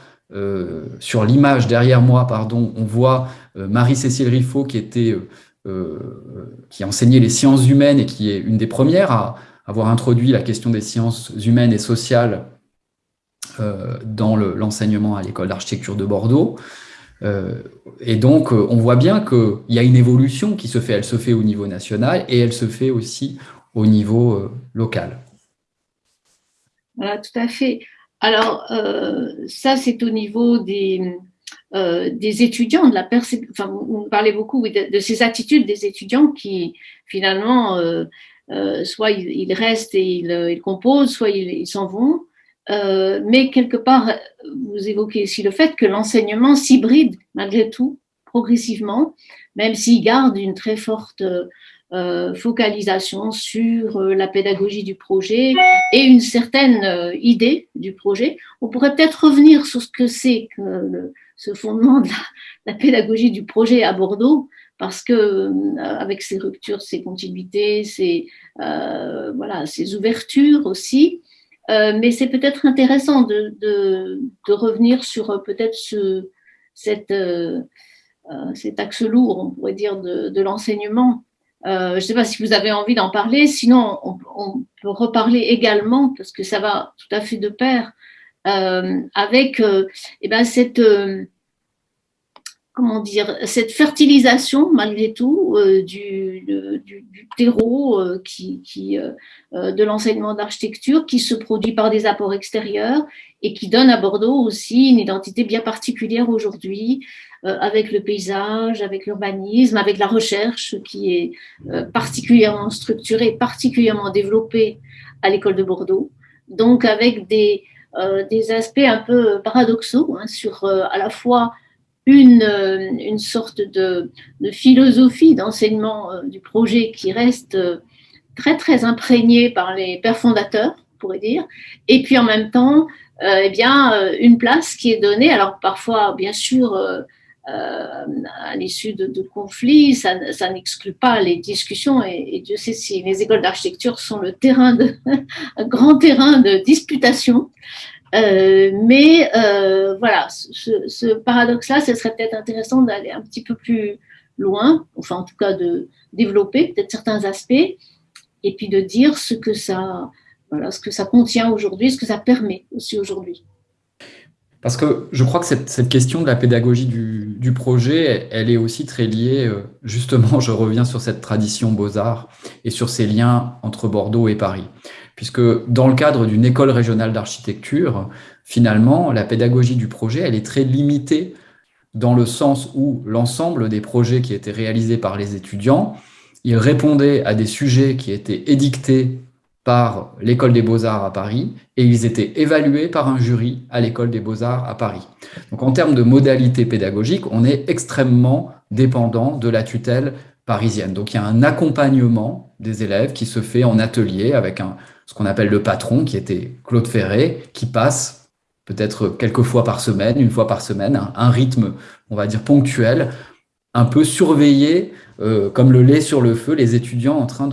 sur l'image derrière moi, pardon, on voit Marie-Cécile Riffaut qui était qui enseignait les sciences humaines et qui est une des premières à avoir introduit la question des sciences humaines et sociales dans l'enseignement à l'école d'architecture de Bordeaux. Euh, et donc, euh, on voit bien qu'il y a une évolution qui se fait. Elle se fait au niveau national et elle se fait aussi au niveau euh, local. Voilà, tout à fait. Alors, ça, c'est au niveau des, des étudiants, de la enfin, vous parlez beaucoup de, ces attitudes des étudiants qui, finalement, soit ils, restent et ils, composent, soit ils s'en vont. Euh, mais quelque part, vous évoquez aussi le fait que l'enseignement s'hybride malgré tout, progressivement, même s'il garde une très forte euh, focalisation sur euh, la pédagogie du projet et une certaine idée du projet. On pourrait peut-être revenir sur ce que c'est que ce fondement de la, pédagogie du projet à Bordeaux, parce que avec ses ruptures, ses continuités, ses, voilà, ses ouvertures aussi, euh, mais c'est peut-être intéressant de, revenir sur euh, peut-être ce, euh, cet axe lourd, on pourrait dire, de, l'enseignement. Je ne sais pas si vous avez envie d'en parler, sinon on, on, peut reparler également, parce que ça va tout à fait de pair, avec eh ben, cette comment dire, cette fertilisation malgré tout euh, du, du, du, terreau euh, qui, qui euh, de l'enseignement d'architecture qui se produit par des apports extérieurs et qui donne à Bordeaux aussi une identité bien particulière aujourd'hui avec le paysage, avec l'urbanisme, avec la recherche qui est particulièrement structurée, particulièrement développée à l'école de Bordeaux. Donc avec des, des aspects un peu paradoxaux hein, sur à la fois une, euh, une sorte de, philosophie d'enseignement euh, du projet qui reste euh, très très imprégnée par les pères fondateurs, on pourrait dire, et puis en même temps, eh bien, une place qui est donnée, alors parfois, bien sûr, à l'issue de, conflits, ça, n'exclut pas les discussions, et, et, Dieu sait si les écoles d'architecture sont le terrain de, un grand terrain de disputation. Euh, mais euh, voilà, ce, paradoxe-là, ce serait peut-être intéressant d'aller un petit peu plus loin, enfin en tout cas de développer peut-être certains aspects, et puis de dire ce que ça, voilà, ce que ça contient aujourd'hui, ce que ça permet aussi aujourd'hui. Parce que je crois que cette, question de la pédagogie du, du, projet, elle est aussi très liée, euh, justement, je reviens sur cette tradition beaux-arts et sur ces liens entre Bordeaux et Paris puisque dans le cadre d'une école régionale d'architecture, finalement, la pédagogie du projet, elle est très limitée dans le sens où l'ensemble des projets qui étaient réalisés par les étudiants, ils répondaient à des sujets qui étaient édictés par l'École des Beaux-Arts à Paris et ils étaient évalués par un jury à l'École des Beaux-Arts à Paris. Donc en termes de modalité pédagogique, on est extrêmement dépendant de la tutelle parisienne. Donc il y a un accompagnement des élèves qui se fait en atelier avec un, ce qu'on appelle le patron, qui était Claude Ferré, qui passe peut-être quelques fois par semaine, une fois par semaine, un, rythme, on va dire, ponctuel, un peu surveillé, euh, comme le lait sur le feu, les étudiants en train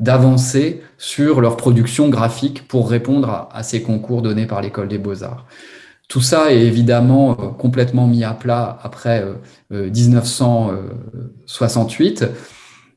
d'avancer de, sur leur production graphique pour répondre à, ces concours donnés par l'École des Beaux-Arts. Tout ça est évidemment euh, complètement mis à plat après 1968, euh,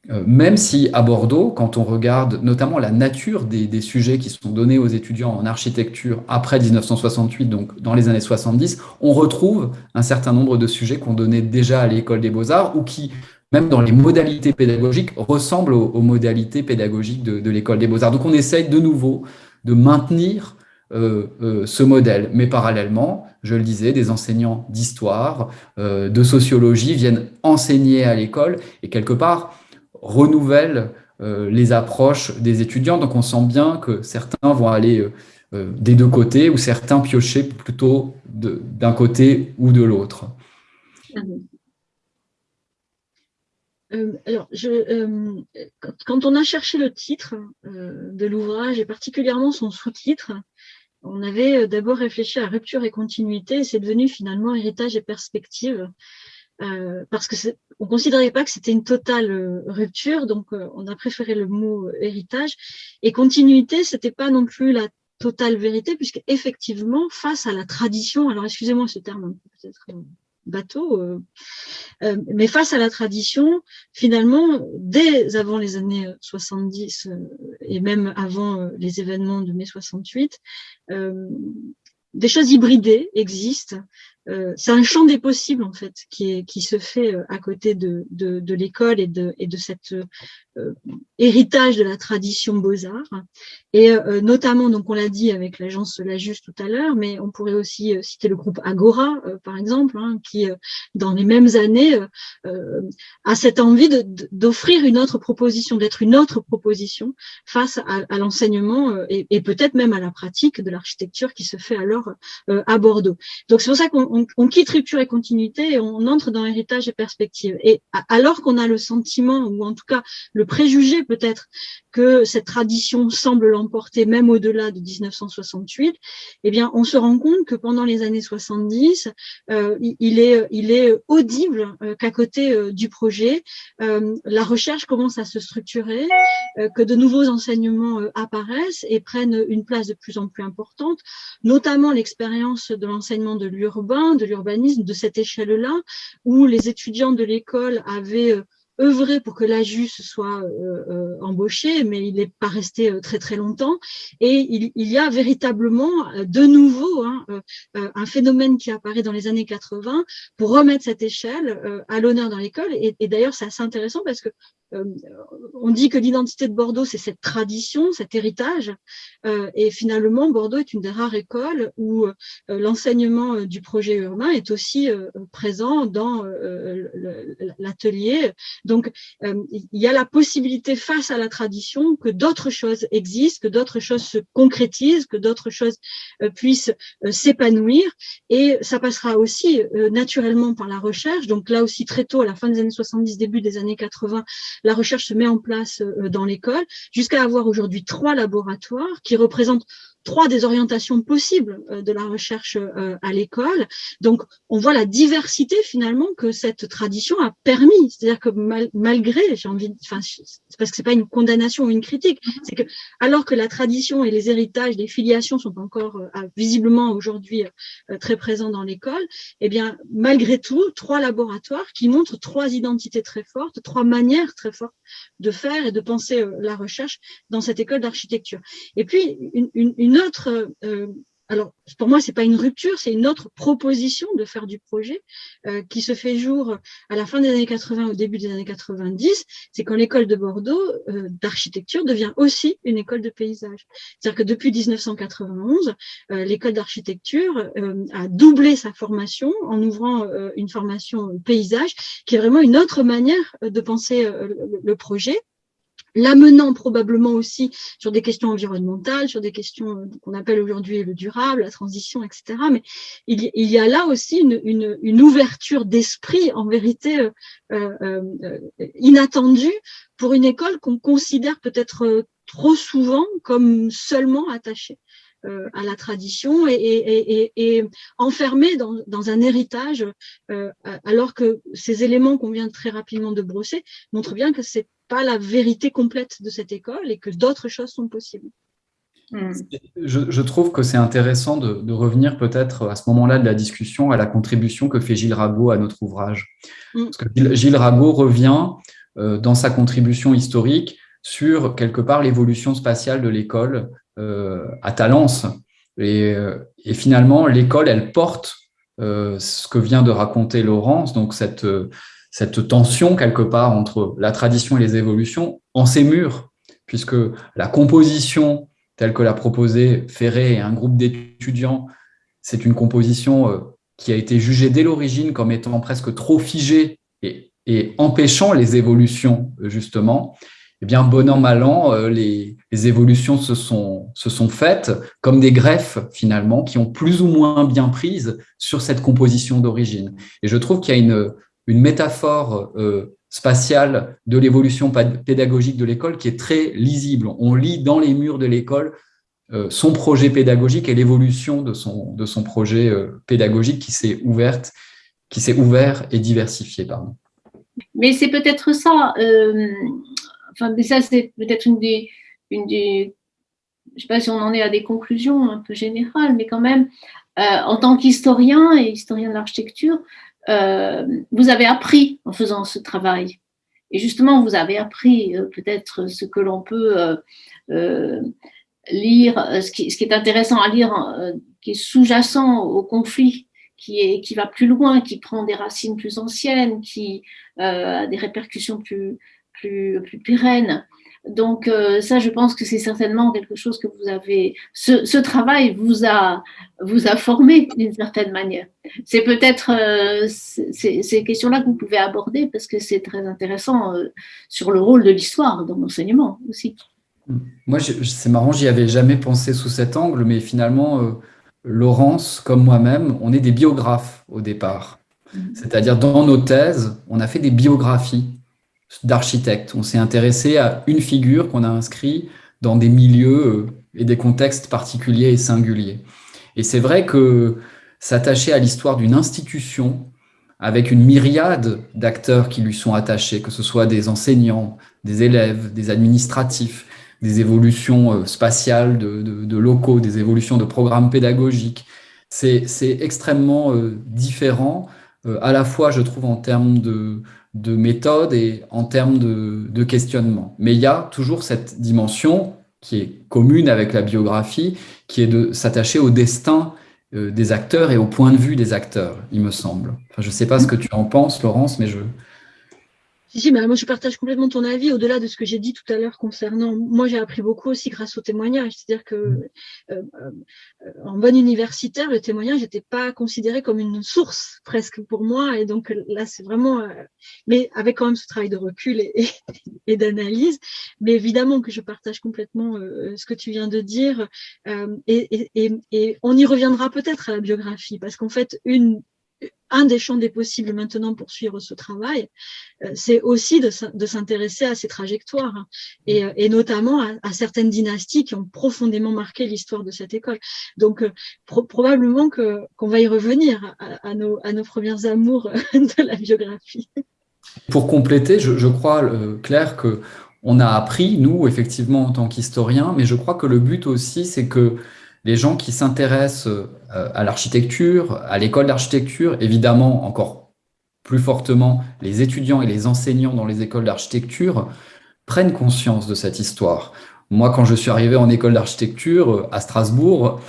euh, même si à Bordeaux, quand on regarde notamment la nature des, sujets qui sont donnés aux étudiants en architecture après 1968, donc dans les années 70, on retrouve un certain nombre de sujets qu'on donnait déjà à l'école des beaux-arts ou qui, même dans les modalités pédagogiques, ressemblent aux, modalités pédagogiques de, l'école des beaux-arts. Donc on essaye de nouveau de maintenir euh, euh, ce modèle. Mais parallèlement, je le disais, des enseignants d'histoire, de sociologie viennent enseigner à l'école et quelque part, renouvelle euh, les approches des étudiants. Donc on sent bien que certains vont aller euh, euh, des deux côtés ou certains piocher plutôt d'un côté ou de l'autre. alors, quand on a cherché le titre de l'ouvrage et particulièrement son sous-titre, on avait d'abord réfléchi à rupture et continuité et c'est devenu finalement héritage et perspective. Euh, parce que on considérait pas que c'était une totale euh, rupture, donc euh, on a préféré le mot héritage. Et continuité, c'était pas non plus la totale vérité, puisque effectivement, face à la tradition, alors excusez-moi ce terme peut-être bateau, mais face à la tradition, finalement, dès avant les années 70 et même avant les événements de mai 68, des choses hybridées existent euh, c'est un champ des possibles en fait qui, est, qui se fait euh, à côté de, de, de l'école et de, et de cet euh, héritage de la tradition beaux-arts. Et euh, notamment, donc on l'a dit avec l'agence La Juste tout à l'heure, mais on pourrait aussi citer le groupe Agora, par exemple, hein, qui dans les mêmes années a cette envie d'offrir une autre proposition, d'être une autre proposition face à, à l'enseignement et, et peut-être même à la pratique de l'architecture qui se fait alors à Bordeaux. Donc c'est pour ça qu'on on, quitte rupture et continuité et on entre dans héritage et perspective. Et alors qu'on a le sentiment, ou en tout cas le préjugé peut-être, que cette tradition semble l'emporter même au-delà de 1968, eh bien, on se rend compte que pendant les années 70, euh, il, est, il est audible euh, qu'à côté euh, du projet, la recherche commence à se structurer, que de nouveaux enseignements apparaissent et prennent une place de plus en plus importante, notamment l'expérience de l'enseignement de l'urbain, de l'urbanisme, de cette échelle-là, où les étudiants de l'école avaient euh, œuvré pour que la JUS soit euh, euh, embauché, mais il n'est pas resté très très longtemps. Et il, y a véritablement de nouveau hein, un phénomène qui apparaît dans les années 80 pour remettre cette échelle à l'honneur dans l'école. Et, et d'ailleurs, c'est assez intéressant parce que euh, on dit que l'identité de Bordeaux, c'est cette tradition, cet héritage. Euh, et finalement, Bordeaux est une des rares écoles où euh, l'enseignement du projet urbain est aussi présent dans l'atelier. Donc, il y a la possibilité face à la tradition que d'autres choses existent, que d'autres choses se concrétisent, que d'autres choses puissent s'épanouir. Et ça passera aussi naturellement par la recherche. Donc là aussi, très tôt, à la fin des années 70, début des années 80, la recherche se met en place euh, dans l'école, jusqu'à avoir aujourd'hui trois laboratoires qui représentent trois des orientations possibles euh, de la recherche euh, à l'école. Donc, on voit la diversité finalement que cette tradition a permis. C'est-à-dire que malgré, j'ai envie, enfin, c'est parce que c'est pas une condamnation ou une critique, mm-hmm. c'est que alors que la tradition et les héritages, les filiations sont encore visiblement aujourd'hui très présents dans l'école, eh bien, malgré tout, trois laboratoires qui montrent trois identités très fortes, trois manières très fortes de faire et de penser la recherche dans cette école d'architecture. Et puis, une, une euh, alors pour moi, c'est pas une rupture, c'est une autre proposition de faire du projet euh, qui se fait jour à la fin des années 80, au début des années 90. C'est quand l'école de Bordeaux euh, d'architecture devient aussi une école de paysage. C'est-à-dire que depuis 1991, euh, l'école d'architecture a doublé sa formation en ouvrant une formation paysage, qui est vraiment une autre manière de penser le projet l'amenant probablement aussi sur des questions environnementales, sur des questions euh, qu'on appelle aujourd'hui le durable, la transition, etc. Mais il, y a là aussi une, ouverture d'esprit, en vérité, euh, euh, inattendue pour une école qu'on considère peut-être trop souvent comme seulement attachée à la tradition et, enfermée dans, un héritage, alors que ces éléments qu'on vient très rapidement de brosser montrent bien que c'est pas la vérité complète de cette école et que d'autres choses sont possibles. Hmm. Je, trouve que c'est intéressant de, revenir peut-être à ce moment-là de la discussion à la contribution que fait Gilles Rago à notre ouvrage. Hmm. Parce que Gilles Rago revient euh, dans sa contribution historique sur quelque part l'évolution spatiale de l'école euh, à Talence. Et, euh, et finalement, l'école, elle porte ce que vient de raconter Laurence, donc cette cette tension quelque part entre la tradition et les évolutions en ses murs, puisque la composition telle que l'a proposée Ferré et un groupe d'étudiants, c'est une composition euh, qui a été jugée dès l'origine comme étant presque trop figée et, empêchant les évolutions, justement. Eh bien, bon an, mal an, euh, les, évolutions se sont, se sont faites comme des greffes, finalement, qui ont plus ou moins bien prise sur cette composition d'origine. Et je trouve qu'il y a une, une métaphore euh, spatiale de l'évolution pédagogique de l'école qui est très lisible. On lit dans les murs de l'école euh, son projet pédagogique et l'évolution de son, de son projet euh, pédagogique qui s'est ouverte, qui s'est ouvert et diversifié. Pardon. Mais c'est peut-être ça, enfin, mais ça c'est peut-être une des, une des, je ne sais pas si on en est à des conclusions un peu générales, mais quand même, en tant qu'historien et historien de l'architecture, euh, vous avez appris en faisant ce travail. Et justement, vous avez appris euh, peut-être ce que l'on peut euh, lire, ce qui, est intéressant à lire, qui est sous-jacent au conflit, qui, qui va plus loin, qui prend des racines plus anciennes, qui a des répercussions plus pérennes. Donc euh, ça, je pense que c'est certainement quelque chose que vous avez. Ce, travail vous a vous a formé d'une certaine manière. C'est peut-être euh, ces questions-là que vous pouvez aborder parce que c'est très intéressant euh, sur le rôle de l'histoire dans l'enseignement aussi. Moi, c'est marrant, j'y avais jamais pensé sous cet angle, mais finalement, Laurence, comme moi-même, on est des biographes au départ. Mm-hmm. C'est-à-dire dans nos thèses, on a fait des biographies d'architecte. On s'est intéressé à une figure qu'on a inscrite dans des milieux euh, et des contextes particuliers et singuliers. Et c'est vrai que s'attacher à l'histoire d'une institution avec une myriade d'acteurs qui lui sont attachés, que ce soit des enseignants, des élèves, des administratifs, des évolutions euh, spatiales de, locaux, des évolutions de programmes pédagogiques. C'est extrêmement euh, différent, à la fois, je trouve, en termes de, de méthode et en termes de, questionnement. Mais il y a toujours cette dimension qui est commune avec la biographie, qui est de s'attacher au destin euh, des acteurs et au point de vue des acteurs, il me semble. Je ne sais pas ce que tu en penses, Laurence, mais je, si, moi je partage complètement ton avis au-delà de ce que j'ai dit tout à l'heure concernant. Moi j'ai appris beaucoup aussi grâce au témoignage. C'est-à-dire que mm. euh, euh, en bon universitaire, le témoignage n'était pas considéré comme une source presque pour moi. Et donc là c'est vraiment. Euh, mais avec quand même ce travail de recul et, et, d'analyse. Mais évidemment que je partage complètement ce que tu viens de dire. Et, et, on y reviendra peut-être à la biographie parce qu'en fait une un des champs des possibles maintenant pour suivre ce travail, euh, c'est aussi de, s'intéresser à ces trajectoires hein, euh, et, notamment à, certaines dynasties qui ont profondément marqué l'histoire de cette école. Donc euh, probablement qu'on va y revenir à, nos, à nos premières amours de la biographie. Pour compléter, je, crois, Claire, que on a appris, nous, effectivement, en tant qu'historiens, mais je crois que le but aussi, c'est que les gens qui s'intéressent euh, à l'architecture, à l'école d'architecture, évidemment encore plus fortement les étudiants et les enseignants dans les écoles d'architecture, prennent conscience de cette histoire. Moi, quand je suis arrivé en école d'architecture euh, à Strasbourg,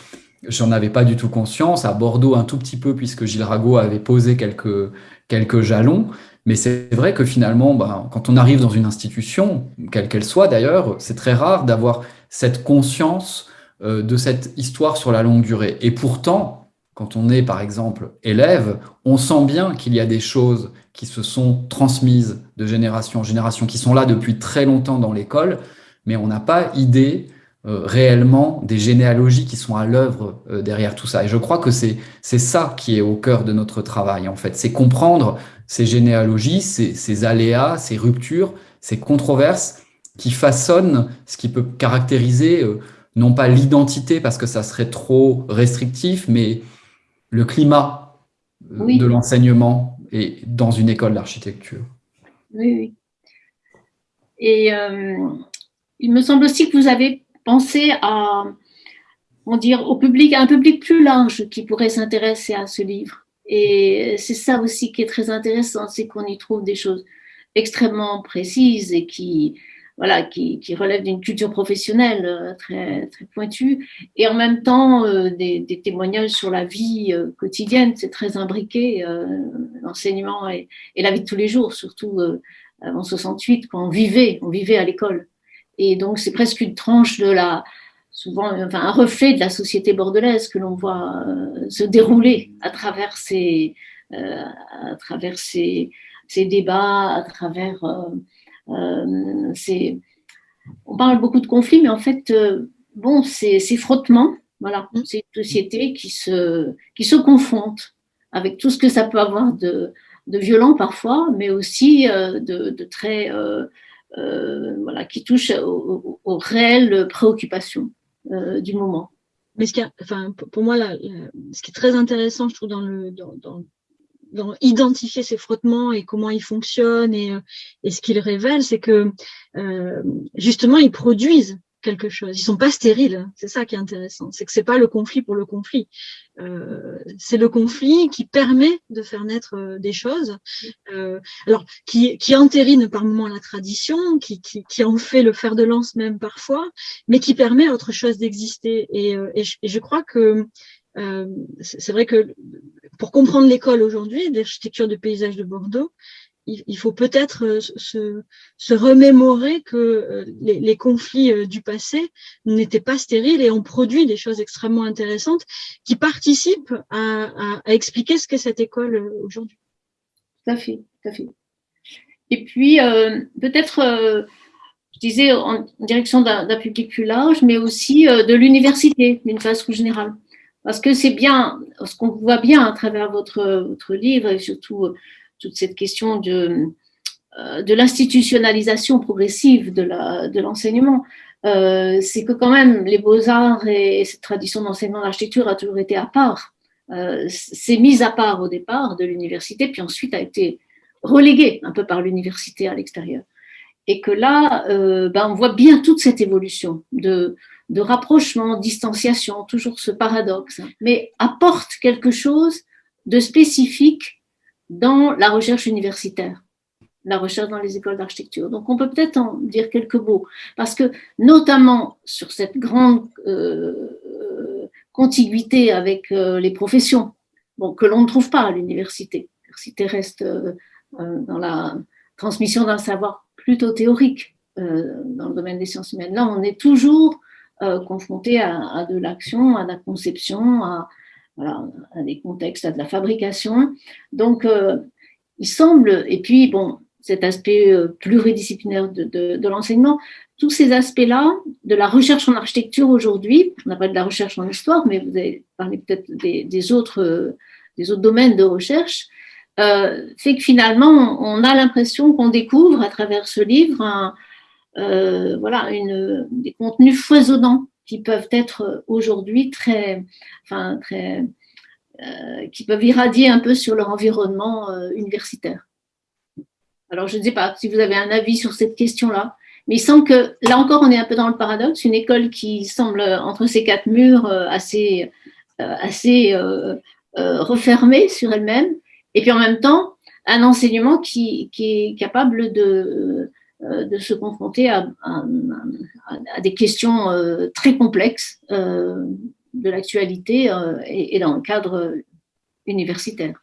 j'en avais pas du tout conscience. À Bordeaux, un tout petit peu, puisque Gilles Rago avait posé quelques, quelques jalons. Mais c'est vrai que finalement, bah, quand on arrive dans une institution, quelle qu'elle soit d'ailleurs, c'est très rare d'avoir cette conscience de cette histoire sur la longue durée. Et pourtant, quand on est par exemple élève, on sent bien qu'il y a des choses qui se sont transmises de génération en génération, qui sont là depuis très longtemps dans l'école, mais on n'a pas idée euh, réellement des généalogies qui sont à l'œuvre euh, derrière tout ça. Et je crois que c'est ça qui est au cœur de notre travail, en fait. C'est comprendre ces généalogies, ces, aléas, ces ruptures, ces controverses qui façonnent ce qui peut caractériser euh, non pas l'identité, parce que ça serait trop restrictif, mais le climat de l'enseignement et dans une école d'architecture. Oui, oui. Et il me semble aussi que vous avez penser à, on dire, au public, à un public plus large qui pourrait s'intéresser à ce livre. Et c'est ça aussi qui est très intéressant, c'est qu'on y trouve des choses extrêmement précises et qui, voilà, qui, qui relèvent d'une culture professionnelle euh, très, très pointue, et en même temps euh, des, des, témoignages sur la vie euh, quotidienne, c'est très imbriqué, l'enseignement et, et, la vie de tous les jours, surtout en 68, quand on vivait, on vivait à l'école. Et donc, c'est presque une tranche de la, souvent, enfin, un reflet de la société bordelaise que l'on voit euh, se dérouler à travers ces, euh, à travers ces, ces, débats, à travers euh, ces. On parle beaucoup de conflits, mais en fait, bon, c'est frottements. Voilà, mmh. c'est une société qui se, qui se confronte avec tout ce que ça peut avoir de, de violent parfois, mais aussi de, de, très euh, voilà, qui touche aux, réelles préoccupations euh, du moment. Mais ce qui enfin, pour moi, ce qui est très intéressant, je trouve, dans le, dans, identifier ces frottements et comment ils fonctionnent et, euh, et ce qu'ils révèlent, c'est que justement, ils produisent quelque chose. Ils sont pas stériles. C'est ça qui est intéressant. C'est que c'est pas le conflit pour le conflit. Euh, c'est le conflit qui permet de faire naître euh, des choses. Euh, alors qui, qui entérine par moments la tradition, qui, qui, qui, en fait le fer de lance même parfois, mais qui permet à autre chose d'exister. Et, euh, et, et, je crois que euh, c'est vrai que pour comprendre l'école aujourd'hui, l'architecture de paysage de Bordeaux, il, faut peut-être euh, se, remémorer que euh, les, conflits du passé n'étaient pas stériles et ont produit des choses extrêmement intéressantes qui participent à, expliquer ce qu'est cette école aujourd'hui. Tout à fait, tout à fait. Et puis, peut-être, je disais, en direction d'un public plus large, mais aussi de l'université, d'une façon générale. Parce que c'est bien, ce qu'on voit bien à travers votre, livre, et surtout toute cette question de, euh, de l'institutionnalisation progressive de l'enseignement. Euh, c'est que quand même les beaux-arts et, cette tradition d'enseignement d'architecture a toujours été à part. Euh, c'est mis à part au départ de l'université, puis ensuite a été relégué un peu par l'université à l'extérieur. Et que là, euh, ben on voit bien toute cette évolution de, de rapprochement, distanciation, toujours ce paradoxe, mais apporte quelque chose de spécifique dans la recherche universitaire, la recherche dans les écoles d'architecture. Donc on peut peut-être en dire quelques mots, parce que notamment sur cette grande euh, contiguïté avec euh, les professions, que l'on ne trouve pas à l'université. L'université reste euh, dans la transmission d'un savoir plutôt théorique dans le domaine des sciences humaines. Là, on est toujours confronté à, à de l'action, à la conception, à, des contextes, à de la fabrication. Donc, euh, il semble, et puis, bon, cet aspect euh, pluridisciplinaire de, l'enseignement, tous ces aspects-là de la recherche en architecture aujourd'hui, on n'a pas de la recherche en histoire, mais vous avez parlé peut-être des, des, autres, domaines de recherche, euh, fait que finalement, on a l'impression qu'on découvre à travers ce livre un, euh, voilà, une, des contenus foisonnants qui peuvent être aujourd'hui très, enfin, très, euh, qui peuvent irradier un peu sur leur environnement euh, universitaire. Alors, je ne sais pas si vous avez un avis sur cette question-là, mais il semble que, là encore, on est un peu dans le paradoxe, une école qui semble, entre ces quatre murs, euh, assez, assez refermée sur elle-même, et puis en même temps, un enseignement qui, qui est capable de, euh, de se confronter à, des questions euh, très complexes, euh, de l'actualité et, dans le cadre universitaire.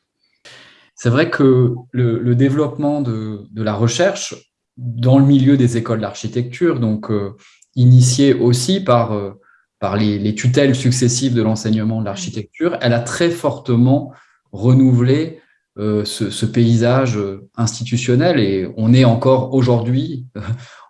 C'est vrai que le, développement de, la recherche dans le milieu des écoles d'architecture, donc initié aussi par, les, tutelles successives de l'enseignement de l'architecture, elle a très fortement renouvelé euh, ce, paysage institutionnel. Et on est encore aujourd'hui,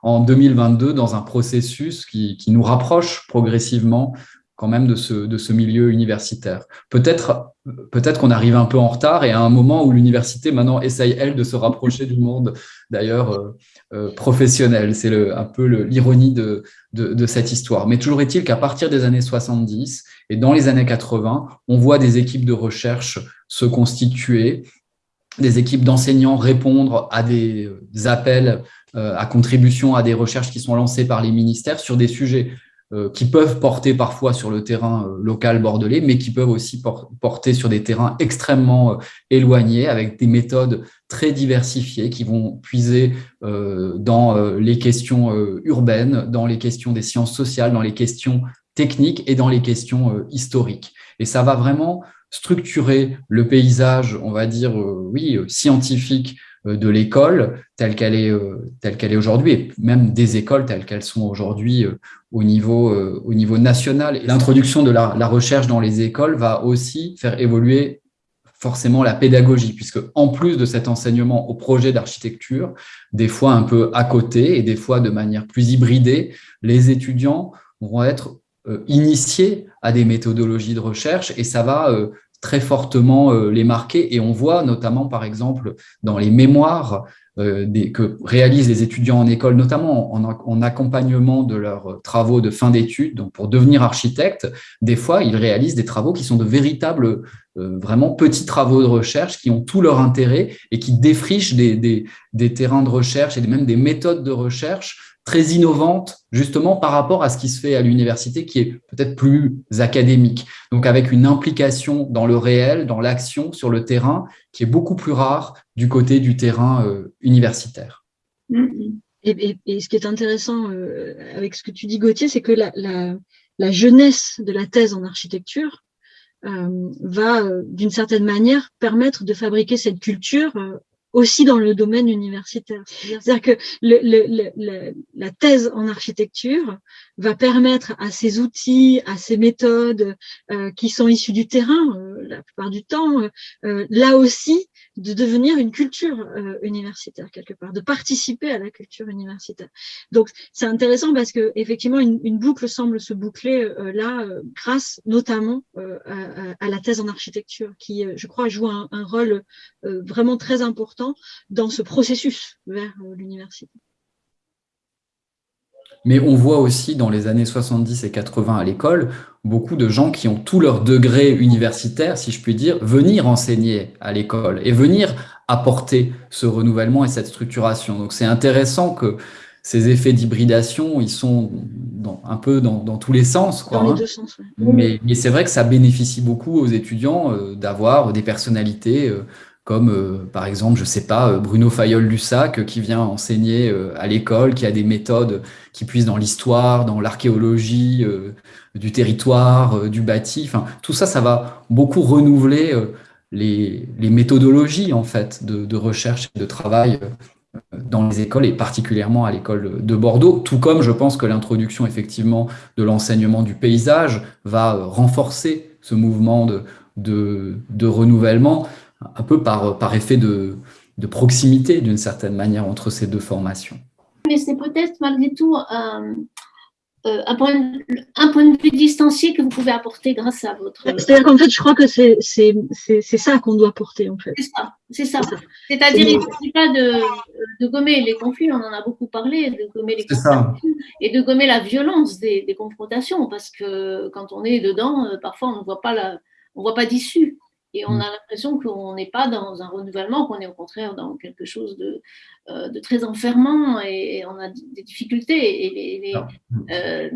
en 2022, dans un processus qui, qui, nous rapproche progressivement quand même de ce, de ce milieu universitaire. Peut-être peut-être qu'on arrive un peu en retard et à un moment où l'université maintenant essaye, elle, de se rapprocher du monde d'ailleurs euh, euh, professionnel. C'est un peu l'ironie de, de, de, cette histoire. Mais toujours est-il qu'à partir des années 70 et dans les années 80, on voit des équipes de recherche se constituer des équipes d'enseignants répondre à des appels euh, à contribution à des recherches qui sont lancées par les ministères sur des sujets euh, qui peuvent porter parfois sur le terrain euh, local bordelais, mais qui peuvent aussi porter sur des terrains extrêmement éloignés, avec des méthodes très diversifiées qui vont puiser dans les questions urbaines, dans les questions des sciences sociales, dans les questions techniques et dans les questions historiques. Et ça va vraiment structurer le paysage, on va dire, euh, oui, euh, scientifique euh, de l'école telle qu'elle est, telle qu'elle est aujourd'hui, et même des écoles telles qu'elles sont aujourd'hui au niveau, au niveau national. L'introduction de la, la, recherche dans les écoles va aussi faire évoluer forcément la pédagogie, puisque en plus de cet enseignement au projet d'architecture, des fois un peu à côté et des fois de manière plus hybridée, les étudiants vont être initiés à des méthodologies de recherche et ça va très fortement euh, les marquer. Et on voit notamment, par exemple, dans les mémoires euh, que réalisent les étudiants en école, notamment en, accompagnement de leurs travaux de fin d'études, donc pour devenir architecte, des fois, ils réalisent des travaux qui sont de véritables, euh, vraiment petits travaux de recherche qui ont tout leur intérêt et qui défrichent des terrains de recherche et même des méthodes de recherche très innovante justement par rapport à ce qui se fait à l'université qui est peut-être plus académique. Donc avec une implication dans le réel, dans l'action sur le terrain qui est beaucoup plus rare du côté du terrain euh, universitaire. Mm-hmm. Et, ce qui est intéressant euh, avec ce que tu dis Gauthier, c'est que la, jeunesse de la thèse en architecture euh, va d'une certaine manière permettre de fabriquer cette culture aussi dans le domaine universitaire. C'est-à-dire que la thèse en architecture va permettre à ces outils, à ces méthodes euh, qui sont issues du terrain, euh, la plupart du temps, euh, là aussi, de devenir une culture universitaire quelque part, de participer à la culture universitaire. Donc c'est intéressant parce que effectivement une, boucle semble se boucler là grâce notamment à, à, la thèse en architecture qui, je crois, joue un, un rôle vraiment très important dans ce processus vers l'université. Mais on voit aussi dans les années 70 et 80 à l'école, beaucoup de gens qui ont tout leur degré universitaire, si je puis dire, venir enseigner à l'école et venir apporter ce renouvellement et cette structuration. Donc c'est intéressant que ces effets d'hybridation, ils sont un peu dans, tous les sens. Quoi, dans les hein. deux sens, Mais, c'est vrai que ça bénéficie beaucoup aux étudiants euh, d'avoir des personnalités euh, comme euh, par exemple, je sais pas, euh, Bruno Fayol-Lussac euh, qui vient enseigner à l'école, qui a des méthodes qui puissent dans l'histoire, dans l'archéologie du territoire, du bâti. Tout ça, ça va beaucoup renouveler les, méthodologies en fait de, recherche et de travail dans les écoles et particulièrement à l'école de Bordeaux, tout comme je pense que l'introduction effectivement de l'enseignement du paysage va renforcer ce mouvement de renouvellement un peu par, par effet de, de proximité d'une certaine manière entre ces deux formations. Mais c'est peut-être malgré tout un, euh, un, point, un, point, de vue distancié que vous pouvez apporter grâce à votre. C'est-à-dire qu'en fait, je crois que c'est ça qu'on doit porter en fait. C'est ça, c'est ça. C'est-à-dire, il ne s'agit pas de, de, gommer les conflits, on en a beaucoup parlé, de gommer les conflits et de gommer la violence des, des, confrontations, parce que quand on est dedans, euh, parfois on ne voit pas la, on voit pas d'issue. Et on mm. a l'impression qu'on n'est pas dans un renouvellement, qu'on est au contraire dans quelque chose de, euh, de très enfermant et, on a des difficultés. Et les, ah. euh,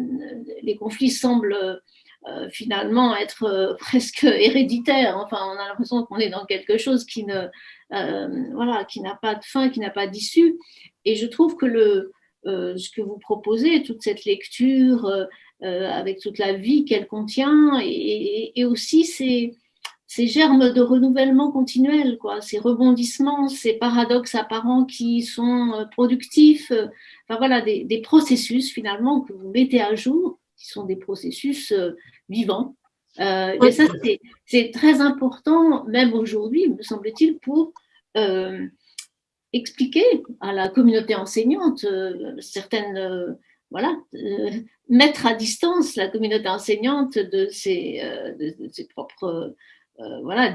les, conflits semblent euh, finalement être presque héréditaires. Enfin, on a l'impression qu'on est dans quelque chose qui ne, voilà, qui n'a pas de fin, qui n'a pas d'issue. Et je trouve que le, ce que vous proposez, toute cette lecture avec toute la vie qu'elle contient et, aussi ces, ces, germes de renouvellement continuel, quoi, ces rebondissements, ces paradoxes apparents qui sont productifs, enfin voilà, des, des, processus finalement que vous mettez à jour, qui sont des processus vivants. et ça, c'est très important, même aujourd'hui, me semble-t-il, pour expliquer à la communauté enseignante euh, certaines, euh, voilà, euh, mettre à distance la communauté enseignante de ses, de, ses propres, voilà,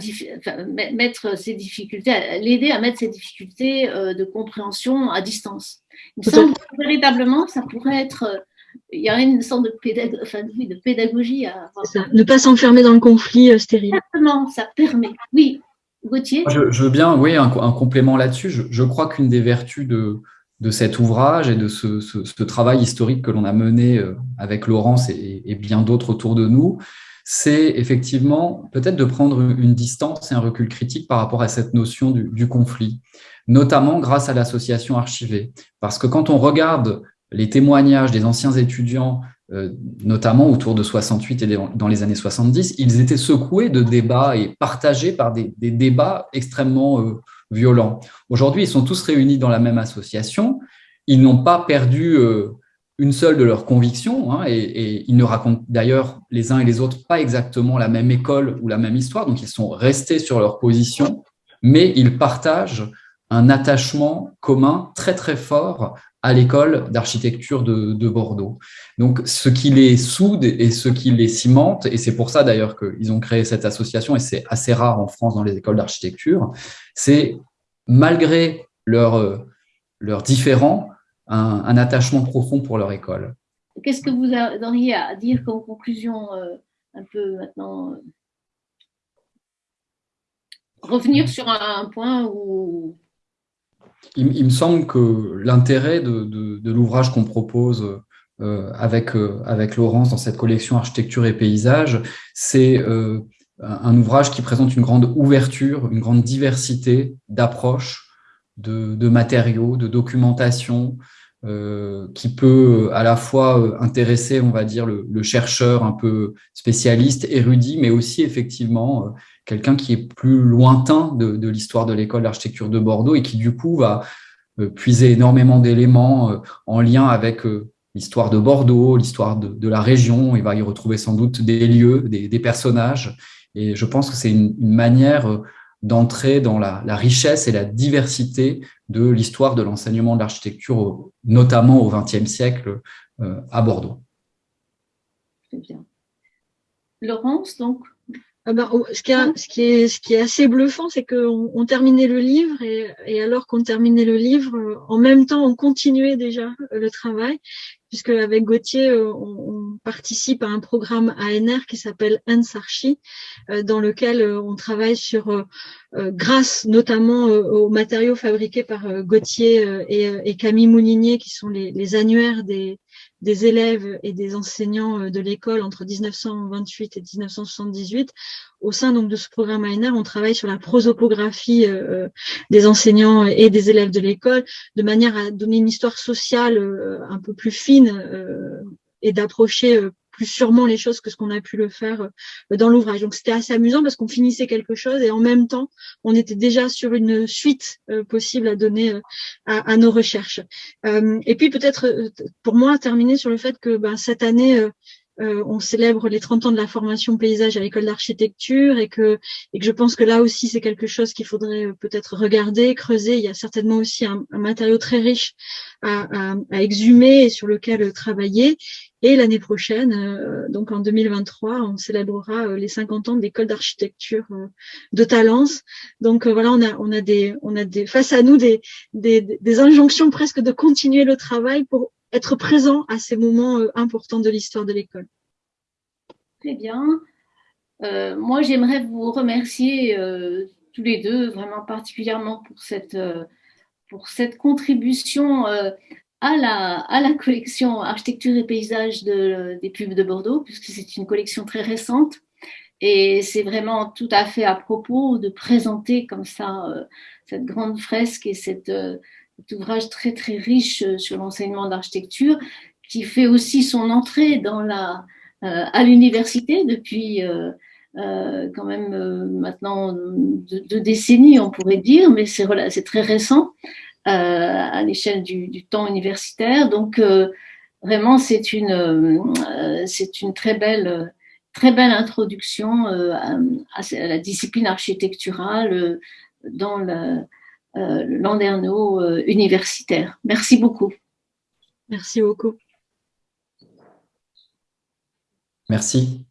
mettre ses difficultés, l'aider à mettre ses difficultés de compréhension à distance. Il me semble que véritablement, ça pourrait être il y a une sorte de, pédagogie, enfin, de pédagogie à avoir. Ça, ne pas s'enfermer dans le conflit stérile. Exactement, ça permet. Oui, Gauthier? Je, veux bien, oui, un, complément là-dessus. Je, crois qu'une des vertus de, de cet ouvrage et de ce, travail historique que l'on a mené euh, avec Laurence et, bien d'autres autour de nous, c'est effectivement peut-être de prendre une distance et un recul critique par rapport à cette notion du, conflit, notamment grâce à l'association archivée. Parce que quand on regarde les témoignages des anciens étudiants euh, notamment autour de 68 et dans les années 70, ils étaient secoués de débats et partagés par des, débats extrêmement euh, violents. Aujourd'hui, ils sont tous réunis dans la même association. Ils n'ont pas perdu euh, une seule de leurs convictions hein, et, ils ne racontent d'ailleurs les uns et les autres pas exactement la même école ou la même histoire. Donc, ils sont restés sur leur position, mais ils partagent un attachement commun très très fort à l'école d'architecture de, Bordeaux. Donc, ce qui les soude et ce qui les cimente, et c'est pour ça d'ailleurs qu'ils ont créé cette association, et c'est assez rare en France dans les écoles d'architecture, c'est malgré leurs leur différends, un, attachement profond pour leur école. Qu'est-ce que vous auriez à dire comme conclusion euh, un peu maintenant euh, Revenir sur un point où il, me semble que l'intérêt de, l'ouvrage qu'on propose euh, avec, avec Laurence dans cette collection Architecture et paysage, c'est un ouvrage qui présente une grande ouverture, une grande diversité d'approches, de, matériaux, de documentation, qui peut à la fois intéresser, on va dire, le, chercheur un peu spécialiste, érudit, mais aussi effectivement quelqu'un qui est plus lointain de, l'histoire de l'école d'architecture de Bordeaux et qui du coup va euh, puiser énormément d'éléments euh, en lien avec euh, l'histoire de Bordeaux, l'histoire de, la région. Il va y retrouver sans doute des lieux, des, personnages. Et je pense que c'est une, manière d'entrer dans la, richesse et la diversité de l'histoire de l'enseignement de l'architecture, notamment au XXe siècle à Bordeaux. Très bien. Laurence, donc, ah ben, ce, qui ce, qui est, ce qui est assez bluffant, c'est qu'on on terminait le livre et, et alors qu'on terminait le livre, en même temps, on continuait déjà le travail, puisque avec Gauthier, on, on participe à un programme ANR qui s'appelle ENSARCHI, euh, dans lequel euh, on travaille sur, euh, grâce notamment aux matériaux fabriqués par Gauthier et, et Camille Moulinier, qui sont les, les annuaires des, des élèves et des enseignants de l'école entre 1928 et 1978. Au sein donc de ce programme ANR, on travaille sur la prosopographie des enseignants et des élèves de l'école, de manière à donner une histoire sociale un peu plus fine et d'approcher plus sûrement les choses que ce qu'on a pu le faire euh, dans l'ouvrage. Donc c'était assez amusant parce qu'on finissait quelque chose et en même temps, on était déjà sur une suite euh, possible à donner euh, à, nos recherches. et puis peut-être pour moi terminer sur le fait que ben, cette année, on célèbre les 30 ans de la formation paysage à l'école d'architecture et que, et que je pense que là aussi c'est quelque chose qu'il faudrait peut-être regarder, creuser. Il y a certainement aussi un, matériau très riche à, à, à, exhumer et sur lequel travailler. Et l'année prochaine, euh, donc en 2023, on célébrera euh, les 50 ans de l'école d'architecture euh, de Talence. Donc voilà, on a, on a des, on a des, face à nous des, des, injonctions presque de continuer le travail pour être présent à ces moments importants de l'histoire de l'école. Très bien. moi, j'aimerais vous remercier tous les deux, vraiment particulièrement pour cette, pour cette contribution à la, collection Architecture et Paysages de, des pubs de Bordeaux, puisque c'est une collection très récente. Et c'est vraiment tout à fait à propos de présenter comme ça euh, cette grande fresque et euh, cet ouvrage très très riche euh, sur l'enseignement d'architecture qui fait aussi son entrée dans la, à l'université depuis quand même maintenant deux, décennies, on pourrait dire, mais c'est très récent à l'échelle du, du, temps universitaire. Donc, vraiment, c'est une, c'est une très belle très belle introduction euh, à, la discipline architecturale euh, dans le, euh, Landerneau universitaire. Merci beaucoup. Merci beaucoup. Merci.